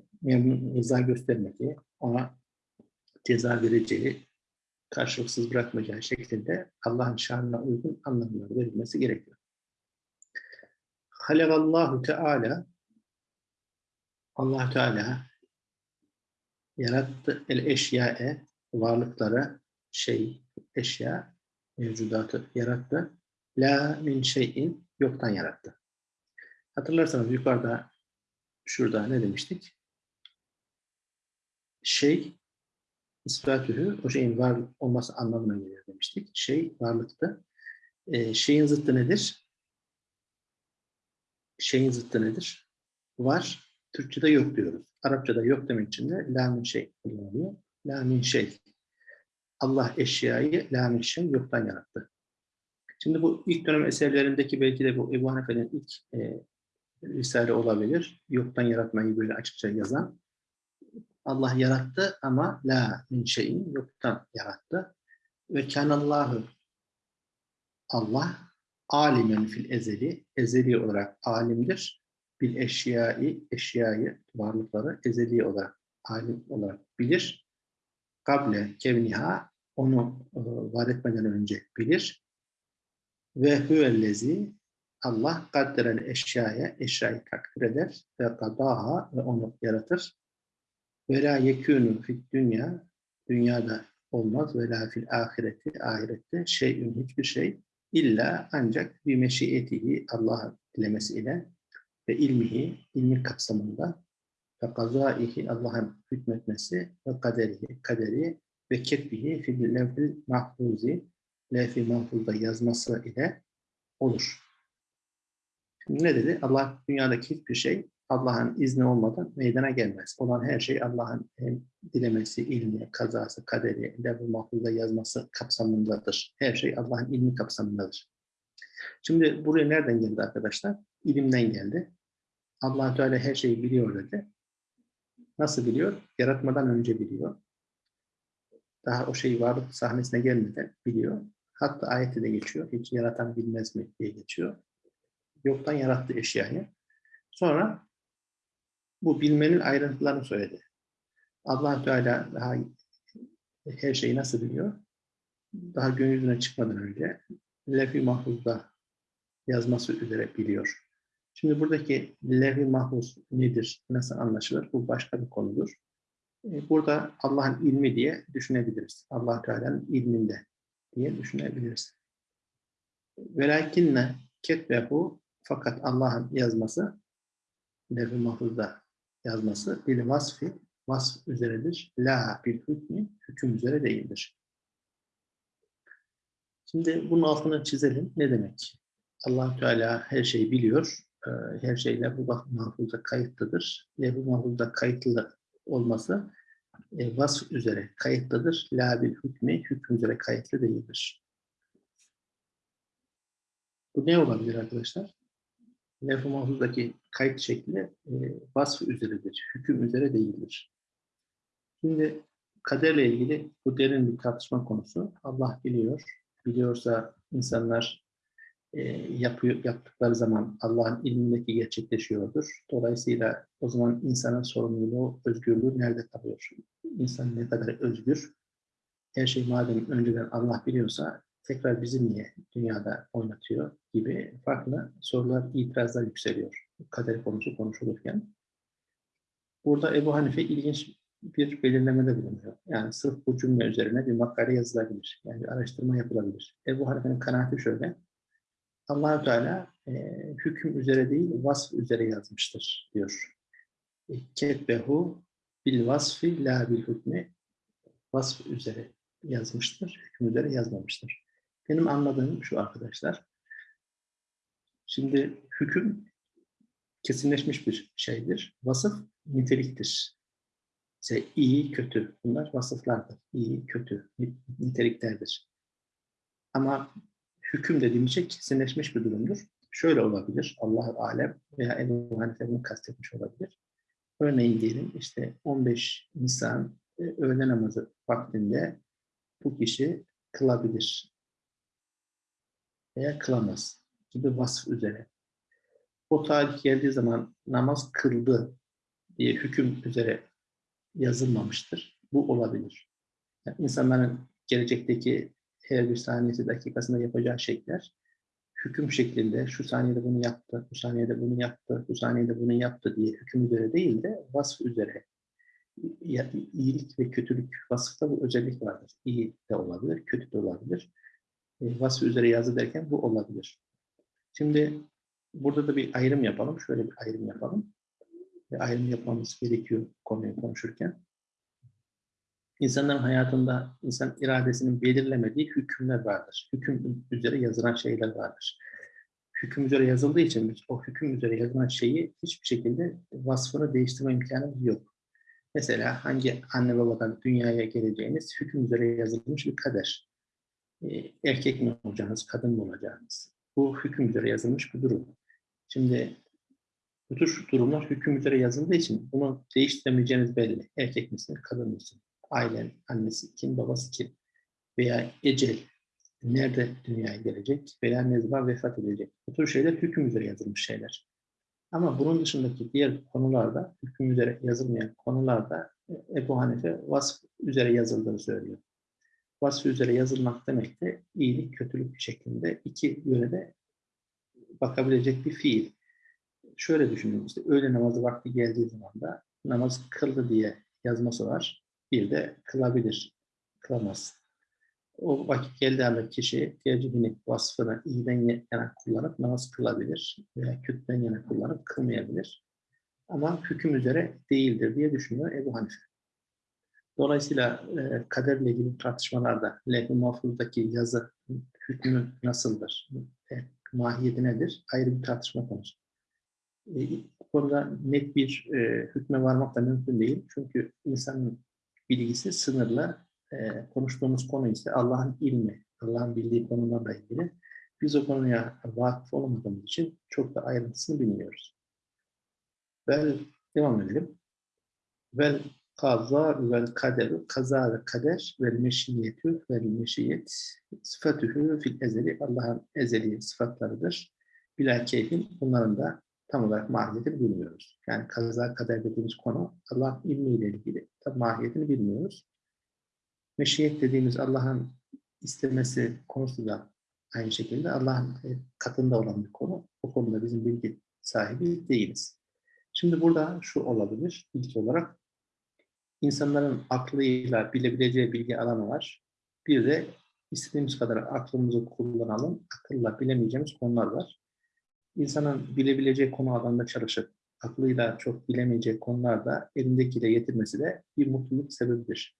rıza göstermediği, ona ceza vereceği, karşılıksız bırakmayacağı şekilde Allah'ın şanına uygun anlamlar verilmesi gerekiyor. Halevallahu Teala Allah Teala yarattı el eşyae varlıkları şey, eşya, mevcudatı yarattı. La min şeyin yoktan yarattı. Hatırlarsanız yukarıda şurada ne demiştik? Şey ispatühü o şeyin var olması anlamına geliyor demiştik. Şey varlıktı. Ee, şeyin zıttı nedir? Şeyin zıttı nedir? Var. Türkçe'de yok diyoruz. Arapçada yok demek için de la min şey kullanılıyor. La min şey. Allah eşyayı la min şey yoktan yarattı. Şimdi bu ilk dönem eserlerindeki belki de bu Ebu Hanife'nin ilk e, risale olabilir. Yoktan yaratmayı böyle açıkça yazan. Allah yarattı ama la min şeyin yoktan yarattı. Ve kanallahu Allah alimen fil ezeli, ezeli olarak alimdir. Bil eşyayı, eşyayı, varlıkları ezeli olarak alim olarak bilir. Kable kevniha, onu e, var etmeden önce bilir. Ve huvellezi, Allah kadderen eşyaya, eşyayı takdir eder ve kadaha ve onu yaratır. Ve la yekûnü fid dünya, dünyada olmaz ve la fil ahireti, ahirette şeyün hiçbir şey illa ancak bir meşiyetihi Allah'ın dilemesiyle ve ilmihi, ilmi kapsamında ve kazaihi Allah'ın hükmetmesi ve kaderihi, kaderi ve ketbihi fil levhil mahfuzi levh-i mahfuzda yazması ile olur. Ne dedi? Allah dünyadaki hiçbir şey Allah'ın izni olmadan meydana gelmez. Olan her şey Allah'ın dilemesi, ilmi, kazası, kaderi, levh-i mahfuzda yazması kapsamındadır. Her şey Allah'ın ilmi kapsamındadır. Şimdi buraya nereden geldi arkadaşlar? İlimden geldi. allah Teala her şeyi biliyor dedi. Nasıl biliyor? Yaratmadan önce biliyor. Daha o şey varlık sahnesine gelmeden biliyor. Hatta ayette de geçiyor. Hiç yaratan bilmez mi diye geçiyor. Yoktan yarattı eşyayı. Sonra bu bilmenin ayrıntılarını söyledi. allah Teala daha her şeyi nasıl biliyor? Daha gün yüzüne çıkmadan önce lef-i mahfuzda yazması üzere biliyor. Şimdi buradaki lef-i mahfuz nedir, nasıl anlaşılır? Bu başka bir konudur. Burada Allah'ın ilmi diye düşünebiliriz. allah Teala'nın ilminde diye düşünebiliriz. Velakinne ketbehu fakat Allah'ın yazması lef-i mahfuzda yazması bil vasfi vasf üzeredir. La bil hükmü hüküm üzere değildir. Şimdi bunun altını çizelim. Ne demek? allah Teala her şeyi biliyor. Her şeyle bu mahfuzda kayıtlıdır. Bu mahfuzda kayıtlı olması vasf üzere kayıtlıdır. La bil hükmü hüküm üzere kayıtlı değildir. Bu ne olabilir arkadaşlar? Lef-i kayıt şekli e, vasf üzeredir, hüküm üzere değildir. Şimdi kaderle ilgili bu derin bir tartışma konusu. Allah biliyor. Biliyorsa insanlar e, yapıyor, yaptıkları zaman Allah'ın ilmindeki gerçekleşiyordur. Dolayısıyla o zaman insanın sorumluluğu, özgürlüğü nerede kalıyor? İnsan ne kadar özgür? Her şey madem önceden Allah biliyorsa tekrar bizi niye dünyada oynatıyor gibi farklı sorular, itirazlar yükseliyor. Kader konusu konuşulurken. Burada Ebu Hanife ilginç bir belirlemede bulunuyor. Yani sırf bu cümle üzerine bir makale yazılabilir. Yani bir araştırma yapılabilir. Ebu Hanife'nin kanaati şöyle. allah Teala e, hüküm üzere değil, vasf üzere yazmıştır diyor. Ketbehu bil vasfi la bil hükmü vasf üzere yazmıştır, hüküm üzere yazmamıştır. Benim anladığım şu arkadaşlar. Şimdi hüküm kesinleşmiş bir şeydir. Vasıf niteliktir. İşte iyi, kötü. Bunlar vasıflardır. İyi, kötü, niteliklerdir. Ama hüküm dediğimiz şey kesinleşmiş bir durumdur. Şöyle olabilir. Allah alem veya Ebu bunu kastetmiş olabilir. Örneğin diyelim işte 15 Nisan e, öğle namazı vaktinde bu kişi kılabilir veya kılamaz gibi vasf üzere. O tarih geldiği zaman namaz kıldı diye hüküm üzere yazılmamıştır. Bu olabilir. Yani insanların gelecekteki her bir saniyesi dakikasında yapacağı şeyler hüküm şeklinde şu saniyede bunu yaptı, bu saniyede bunu yaptı, bu saniyede bunu yaptı diye hüküm üzere değil de vasf üzere iyilik ve kötülük vasıfta bu özellik vardır. İyi de olabilir, kötü de olabilir. Vasfı üzere yazı derken bu olabilir. Şimdi burada da bir ayrım yapalım. Şöyle bir ayrım yapalım. Ve ayrım yapmamız gerekiyor konuyu konuşurken. İnsanların hayatında insan iradesinin belirlemediği hükümler vardır. Hüküm üzere yazılan şeyler vardır. Hüküm üzere yazıldığı için biz o hüküm üzere yazılan şeyi hiçbir şekilde vasfını değiştirme imkanımız yok. Mesela hangi anne babadan dünyaya geleceğiniz hüküm üzere yazılmış bir kader. Ee, erkek mi olacağınız, kadın mı olacağınız. Bu hüküm üzere yazılmış bir durum. Şimdi bu tür durumlar hüküm üzere yazıldığı için bunu değiştiremeyeceğiniz belli. Erkek misin, kadın mısın? Ailen, annesi kim, babası kim? Veya ecel, nerede dünyaya gelecek veya ne zaman vefat edecek. Bu tür şeyler hüküm üzere yazılmış şeyler. Ama bunun dışındaki diğer konularda, hüküm üzere yazılmayan konularda e, Ebu Hanife vasf üzere yazıldığını söylüyor. Vasf üzere yazılmak demek de iyilik, kötülük şeklinde iki yönde bakabilecek bir fiil. Şöyle düşünün işte öğle namazı vakti geldiği zaman da namaz kıldı diye yazması var. Bir de kılabilir, kılamaz. O vakit geldiği anda kişi tercihini, vasfını iyiden yana kullanıp namaz kılabilir veya kötüden yana kullanıp kılmayabilir. Ama hüküm üzere değildir diye düşünüyor Ebu Hanife. Dolayısıyla e, kaderle ilgili tartışmalarda lef-i mahfuzdaki yazı hükmü nasıldır, e, mahiyeti nedir ayrı bir tartışma konusu. E, bu konuda net bir e, hükme varmak da mümkün değil. Çünkü insanın bilgisi sınırlı. E, konuştuğumuz konu ise Allah'ın ilmi, Allah'ın bildiği konularla ilgili. Biz o konuya vakıf olamadığımız için çok da ayrıntısını bilmiyoruz. Vel, devam edelim. Vel kaza vel kaderu, kaza ve kader vel meşiyetü vel meşiyet sıfatühü fil ezeli, Allah'ın ezeli sıfatlarıdır. Bila keyfin, bunların da tam olarak mahiyetini bilmiyoruz. Yani kaza kader dediğimiz konu Allah'ın ilmiyle ilgili. Tam mahiyetini bilmiyoruz. Meşiyet dediğimiz Allah'ın istemesi konusu da aynı şekilde Allah'ın e, katında olan bir konu. O konuda bizim bilgi sahibi değiliz. Şimdi burada şu olabilir ilk olarak insanların aklıyla bilebileceği bilgi alanı var. Bir de istediğimiz kadar aklımızı kullanalım, akılla bilemeyeceğimiz konular var. İnsanın bilebileceği konu alanında çalışıp aklıyla çok bilemeyeceği konularda elindekiyle yetirmesi de bir mutluluk sebebidir.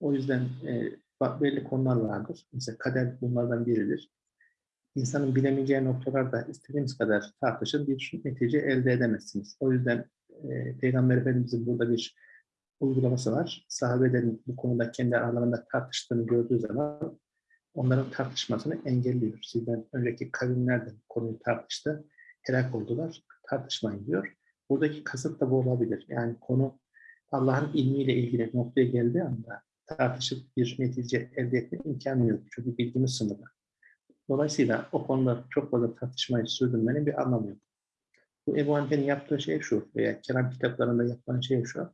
O yüzden e, belli konular vardır. Mesela kader bunlardan biridir. İnsanın bilemeyeceği noktalarda istediğimiz kadar tartışın bir netice elde edemezsiniz. O yüzden e, Peygamber Efendimizin burada bir uygulaması var. Sahabelerin bu konuda kendi aralarında tartıştığını gördüğü zaman onların tartışmasını engelliyor. Sizden önceki kavimler de konuyu tartıştı. Helak oldular. Tartışmayın diyor. Buradaki kasıt da bu olabilir. Yani konu Allah'ın ilmiyle ilgili noktaya geldiği anda tartışıp bir netice elde etme imkanı yok. Çünkü bilgimiz sınırlı. Dolayısıyla o konuda çok fazla tartışmayı sürdürmenin bir anlamı yok. Bu Ebu Hanife'nin yaptığı şey şu veya kelam kitaplarında yapılan şey şu.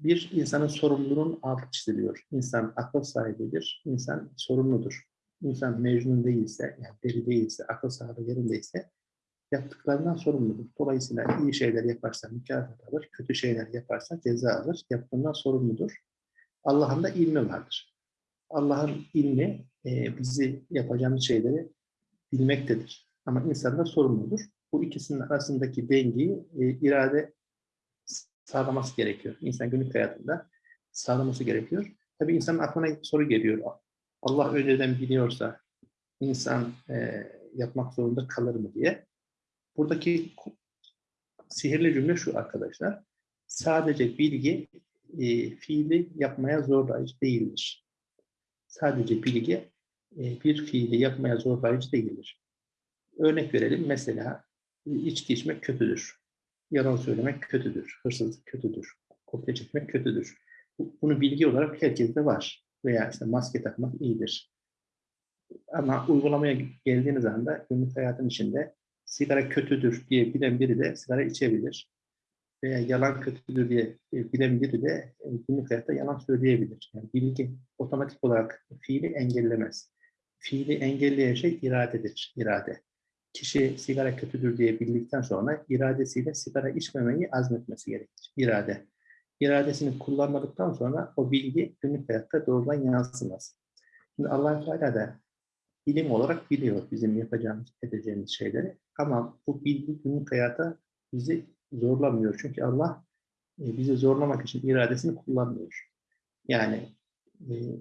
Bir insanın sorumluluğunun altı çiziliyor. İnsan akıl sahibidir, insan sorumludur. İnsan mecnun değilse, yani deli değilse, akıl sahibi yerindeyse yaptıklarından sorumludur. Dolayısıyla iyi şeyler yaparsa mükafat alır, kötü şeyler yaparsa ceza alır, yaptığından sorumludur. Allah'ın da ilmi vardır. Allah'ın ilmi e, bizi yapacağımız şeyleri bilmektedir. Ama insan da sorumludur. Bu ikisinin arasındaki dengeyi e, irade sağlaması gerekiyor. İnsan günlük hayatında sağlaması gerekiyor. Tabii insanın aklına soru geliyor. Allah önceden biliyorsa insan e, yapmak zorunda kalır mı diye. Buradaki sihirli cümle şu arkadaşlar. Sadece bilgi e, fiili yapmaya zorlayıcı değildir. Sadece bilgi e, bir fiili yapmaya zorlayıcı değildir. Örnek verelim. Mesela içki içmek kötüdür. Yalan söylemek kötüdür. Hırsızlık kötüdür. Kopya çekmek kötüdür. Bu- Bunu bilgi olarak herkeste var. Veya işte maske takmak iyidir. Ama uygulamaya geldiğiniz anda günlük hayatın içinde sigara kötüdür diye bilen biri de sigara içebilir. Veya yalan kötüdür diye e, bilen biri de e, günlük hayatta yalan söyleyebilir. Yani bilgi otomatik olarak fiili engellemez. Fiili engelleyen şey iradedir, irade. Kişi sigara kötüdür diye bildikten sonra iradesiyle sigara içmemeyi azmetmesi gerekir, irade. iradesini kullanmadıktan sonra o bilgi günlük hayatta doğrudan yansımaz. Şimdi allah Teala da ilim olarak biliyor bizim yapacağımız, edeceğimiz şeyleri. Ama bu bilgi günlük hayata bizi zorlamıyor. Çünkü Allah e, bizi zorlamak için iradesini kullanmıyor. Yani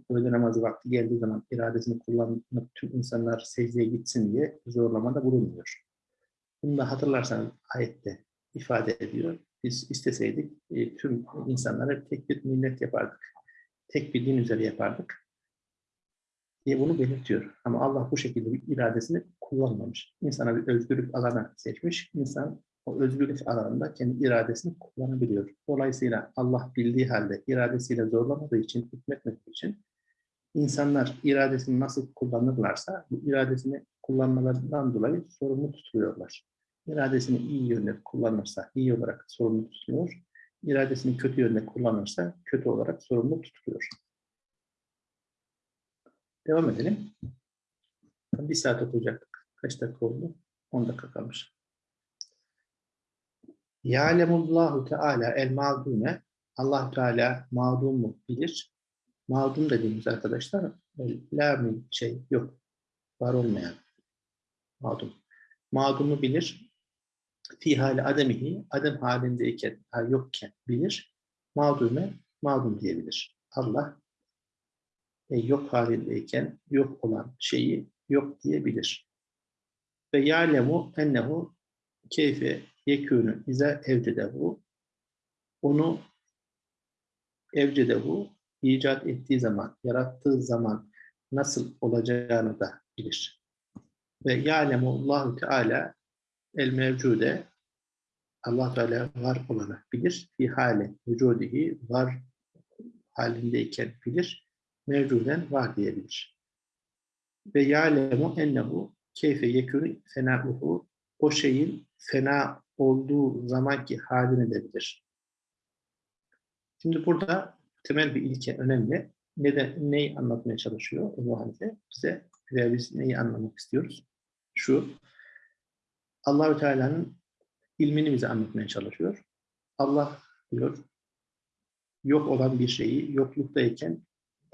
öğle namazı vakti geldiği zaman iradesini kullanıp tüm insanlar secdeye gitsin diye zorlamada bulunmuyor. Bunu da hatırlarsanız ayette ifade ediyor. Biz isteseydik e, tüm insanları tek bir millet yapardık. Tek bir din üzere yapardık diye bunu belirtiyor. Ama Allah bu şekilde bir iradesini kullanmamış. İnsana bir özgürlük alanı seçmiş. İnsan o özgürlük alanında kendi iradesini kullanabiliyor. Dolayısıyla Allah bildiği halde iradesiyle zorlamadığı için, hükmetmediği için insanlar iradesini nasıl kullanırlarsa bu iradesini kullanmalarından dolayı sorumlu tutuluyorlar. İradesini iyi yönde kullanırsa iyi olarak sorumlu tutuluyor. İradesini kötü yönde kullanırsa kötü olarak sorumlu tutuluyor. Devam edelim. Bir saat okuyacaktık. Kaç dakika oldu? 10 dakika kalmış. Ya'lemullahu Teala el mağdume Allah Teala mağdumu bilir. Mağdum dediğimiz arkadaşlar la min şey yok. Var olmayan mağdum. Mağdumu bilir. Fi hali ademihi adem halindeyken ha, yokken bilir. Mağdume mağdum diyebilir. Allah e, yok halindeyken yok olan şeyi yok diyebilir. Ve ya'lemu ennehu keyfe yekûnü ize evcedehu onu evcedehu icat ettiği zaman, yarattığı zaman nasıl olacağını da bilir. Ve ya'lemu Allahu Teala el mevcude Allah Teala var olanı bilir. Fi hali vücudihi var halindeyken bilir. Mevcuden var diyebilir. Ve ya'lemu ennehu keyfe yekûnü fenâuhu o şeyin fena olduğu zamanki halini de bilir. Şimdi burada temel bir ilke önemli. Neden, neyi anlatmaya çalışıyor Ebu Hanife? Bize veya biz neyi anlamak istiyoruz? Şu, Allahü Teala'nın ilmini bize anlatmaya çalışıyor. Allah diyor, yok olan bir şeyi yokluktayken,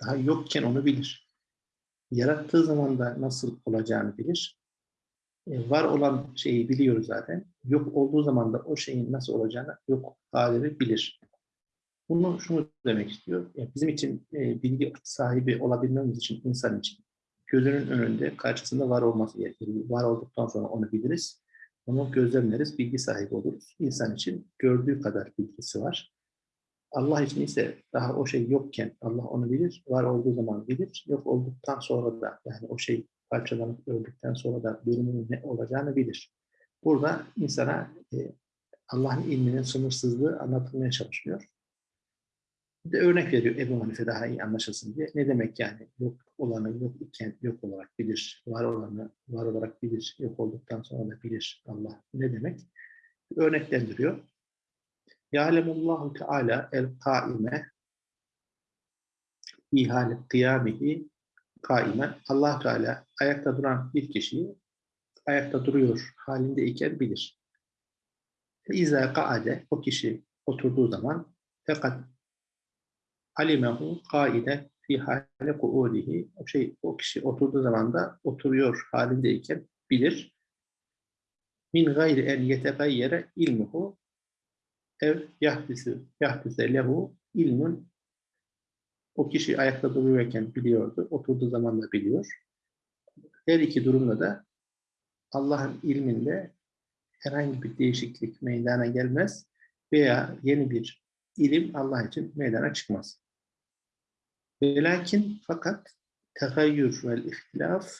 daha yokken onu bilir. Yarattığı zaman da nasıl olacağını bilir. E, var olan şeyi biliyoruz zaten. Yok olduğu zaman da o şeyin nasıl olacağını yok halini bilir. Bunu şunu demek istiyor. Yani bizim için e, bilgi sahibi olabilmemiz için insan için gözünün önünde karşısında var olması gerekir. Var olduktan sonra onu biliriz. Onu gözlemleriz, bilgi sahibi oluruz. İnsan için gördüğü kadar bilgisi var. Allah için ise daha o şey yokken Allah onu bilir, var olduğu zaman bilir, yok olduktan sonra da yani o şey parçalanıp öldükten sonra da durumunun ne olacağını bilir. Burada insana e, Allah'ın ilminin sınırsızlığı anlatılmaya çalışıyor. Bir de örnek veriyor Ebu Hanife daha iyi anlaşılsın diye. Ne demek yani yok olanı yok iken yok olarak bilir, var olanı var olarak bilir, yok olduktan sonra da bilir Allah. Ne demek? Örneklendiriyor. Ya'lemullahu Teala el-kaime fi kıyamihi kaimen Allah Teala ayakta duran bir kişiyi ayakta duruyor halindeyken bilir. İza kaade o kişi oturduğu zaman fakat alimehu kaide fi hali kuudihi o şey o kişi oturduğu zaman da oturuyor halindeyken bilir. Min gayri en yetegayyere ilmuhu ev yahdisi yahdise lehu ilmun o kişi ayakta duruyorken biliyordu, oturduğu zaman da biliyor. Her iki durumda da Allah'ın ilminde herhangi bir değişiklik meydana gelmez veya yeni bir ilim Allah için meydana çıkmaz. Ve lakin fakat tegayyür vel ihtilaf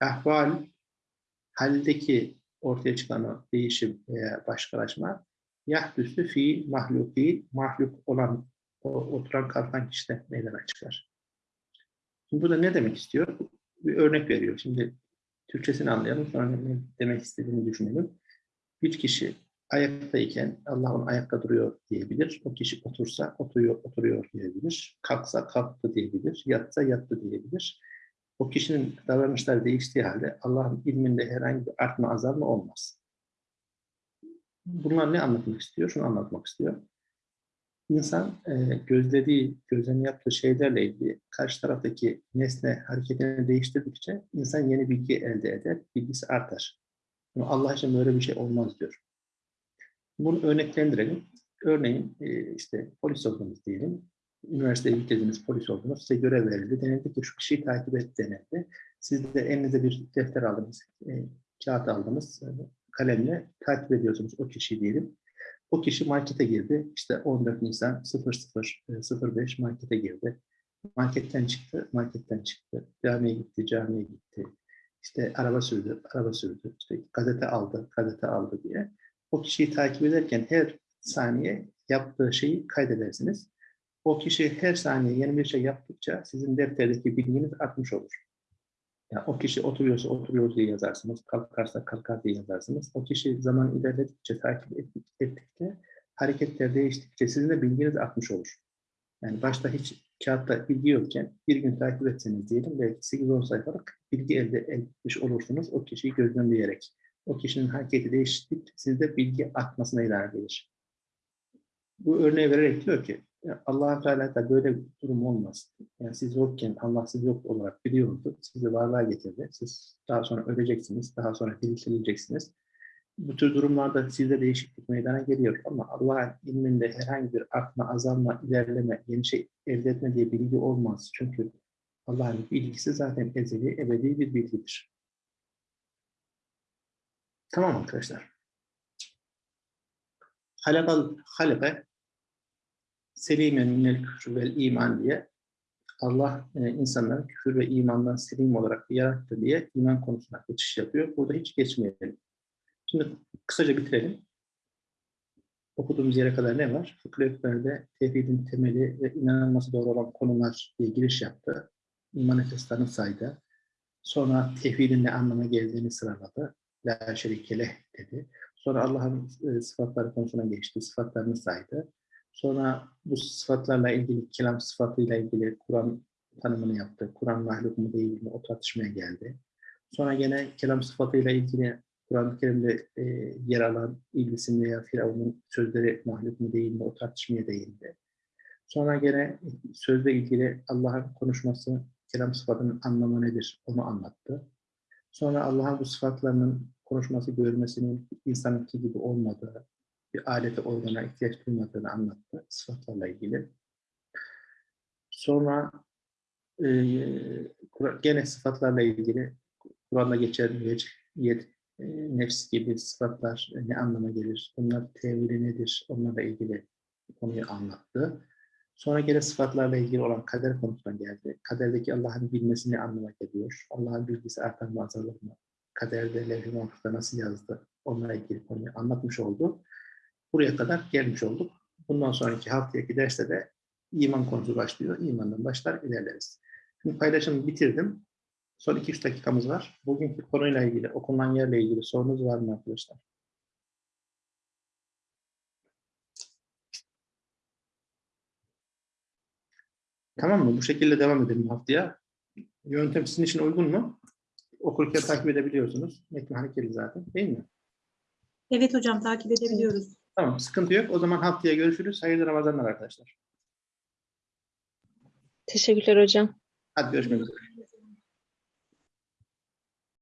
ahval haldeki ortaya çıkan o değişim veya başkalaşma yahdüsü fi mahluki mahluk olan o oturan kalkan kişide meydana çıkar. Şimdi burada ne demek istiyor? Bir örnek veriyor. Şimdi Türkçesini anlayalım sonra ne demek istediğini düşünelim. Bir kişi ayaktayken Allah onu ayakta duruyor diyebilir. O kişi otursa oturuyor, oturuyor diyebilir. Kalksa kalktı diyebilir. Yatsa yattı diyebilir. O kişinin davranışları değiştiği halde Allah'ın ilminde herhangi bir artma azalma olmaz. Bunlar ne anlatmak istiyor? Şunu anlatmak istiyor. İnsan e, gözlediği, gözlem yaptığı şeylerle ilgili karşı taraftaki nesne hareketini değiştirdikçe insan yeni bilgi elde eder, bilgisi artar. Ama Allah için böyle bir şey olmaz diyor. Bunu örneklendirelim. Örneğin e, işte polis oldunuz diyelim. Üniversiteye gittiğiniz polis oldunuz. Size görev verildi. Denildi ki şu kişiyi takip et denildi. Siz de elinize bir defter aldınız, e, kağıt aldınız, kalemle takip ediyorsunuz o kişiyi diyelim. O kişi markete girdi. İşte 14 Nisan 0005 markete girdi. Marketten çıktı, marketten çıktı. Camiye gitti, camiye gitti. İşte araba sürdü, araba sürdü. İşte gazete aldı, gazete aldı diye. O kişiyi takip ederken her saniye yaptığı şeyi kaydedersiniz. O kişi her saniye yeni bir şey yaptıkça sizin defterdeki bilginiz artmış olur. Yani o kişi oturuyorsa oturuyor diye yazarsınız, kalkarsa kalkar diye yazarsınız. O kişi zaman ilerledikçe, takip ettik- ettikçe, hareketler değiştikçe sizin de bilginiz artmış olur. Yani başta hiç kağıtta bilgi yokken bir gün takip etseniz diyelim belki 8-10 sayfalık bilgi elde etmiş olursunuz o kişiyi gözlemleyerek. O kişinin hareketi değiştikçe sizde bilgi artmasına ilerler. Bu örneği vererek diyor ki allah Teala da böyle bir durum olmaz. Yani siz yokken Allah siz yok olarak biliyordu. Sizi varlığa getirdi. Siz daha sonra öleceksiniz. Daha sonra diriltileceksiniz. Bu tür durumlarda sizde değişiklik meydana geliyor. Ama Allah'ın ilminde herhangi bir artma, azalma, ilerleme, yeni şey elde etme diye bilgi olmaz. Çünkü Allah'ın bilgisi zaten ezeli, ebedi bir bilgidir. Tamam arkadaşlar. Halakal halaka selimen minel küfrü vel iman diye Allah e, insanları küfür ve imandan selim olarak yarattı diye iman konusuna geçiş yapıyor. Burada hiç geçmeyelim. Şimdi kısaca bitirelim. Okuduğumuz yere kadar ne var? Ekber'de tevhidin temeli ve inanılması doğru olan konular diye giriş yaptı. İman esaslarını saydı. Sonra tevhidin ne anlama geldiğini sıraladı. La şerike dedi. Sonra Allah'ın e, sıfatları konusuna geçti. Sıfatlarını saydı. Sonra bu sıfatlarla ilgili, kelam sıfatıyla ilgili Kur'an tanımını yaptı. Kur'an mahluk mu değil mi o tartışmaya geldi. Sonra gene kelam sıfatıyla ilgili Kur'an-ı Kerim'de e, yer alan İblisin veya Firavun'un sözleri mahluk mu değil mi o tartışmaya değindi. Sonra gene sözle ilgili Allah'ın konuşması, kelam sıfatının anlamı nedir onu anlattı. Sonra Allah'ın bu sıfatlarının konuşması, görmesinin insanınki gibi olmadığı, bir alete organa ihtiyaç duymadığını anlattı sıfatlarla ilgili. Sonra e, gene sıfatlarla ilgili Kur'an'da geçen vecih, yet, e, nefs gibi sıfatlar ne anlama gelir, bunlar tevhili nedir, onlarla ilgili konuyu anlattı. Sonra gene sıfatlarla ilgili olan kader konusuna geldi. Kaderdeki Allah'ın bilmesi ne anlama geliyor? Allah'ın bilgisi artar mı azalır mı? Kaderde levh-i nasıl yazdı? Onunla ilgili konuyu anlatmış oldu. Buraya kadar gelmiş olduk. Bundan sonraki haftaki derste de iman konusu başlıyor. İmandan başlar ilerleriz. Şimdi paylaşımı bitirdim. Son 2-3 dakikamız var. Bugünkü konuyla ilgili, okunan yerle ilgili sorunuz var mı arkadaşlar? Tamam mı? Bu şekilde devam edelim haftaya. Yöntem sizin için uygun mu? Okurken takip edebiliyorsunuz. Metin hareketli zaten değil mi? Evet hocam takip edebiliyoruz. Tamam, sıkıntı yok. O zaman haftaya görüşürüz. Hayırlı Ramazanlar arkadaşlar. Teşekkürler hocam. Hadi görüşmek üzere.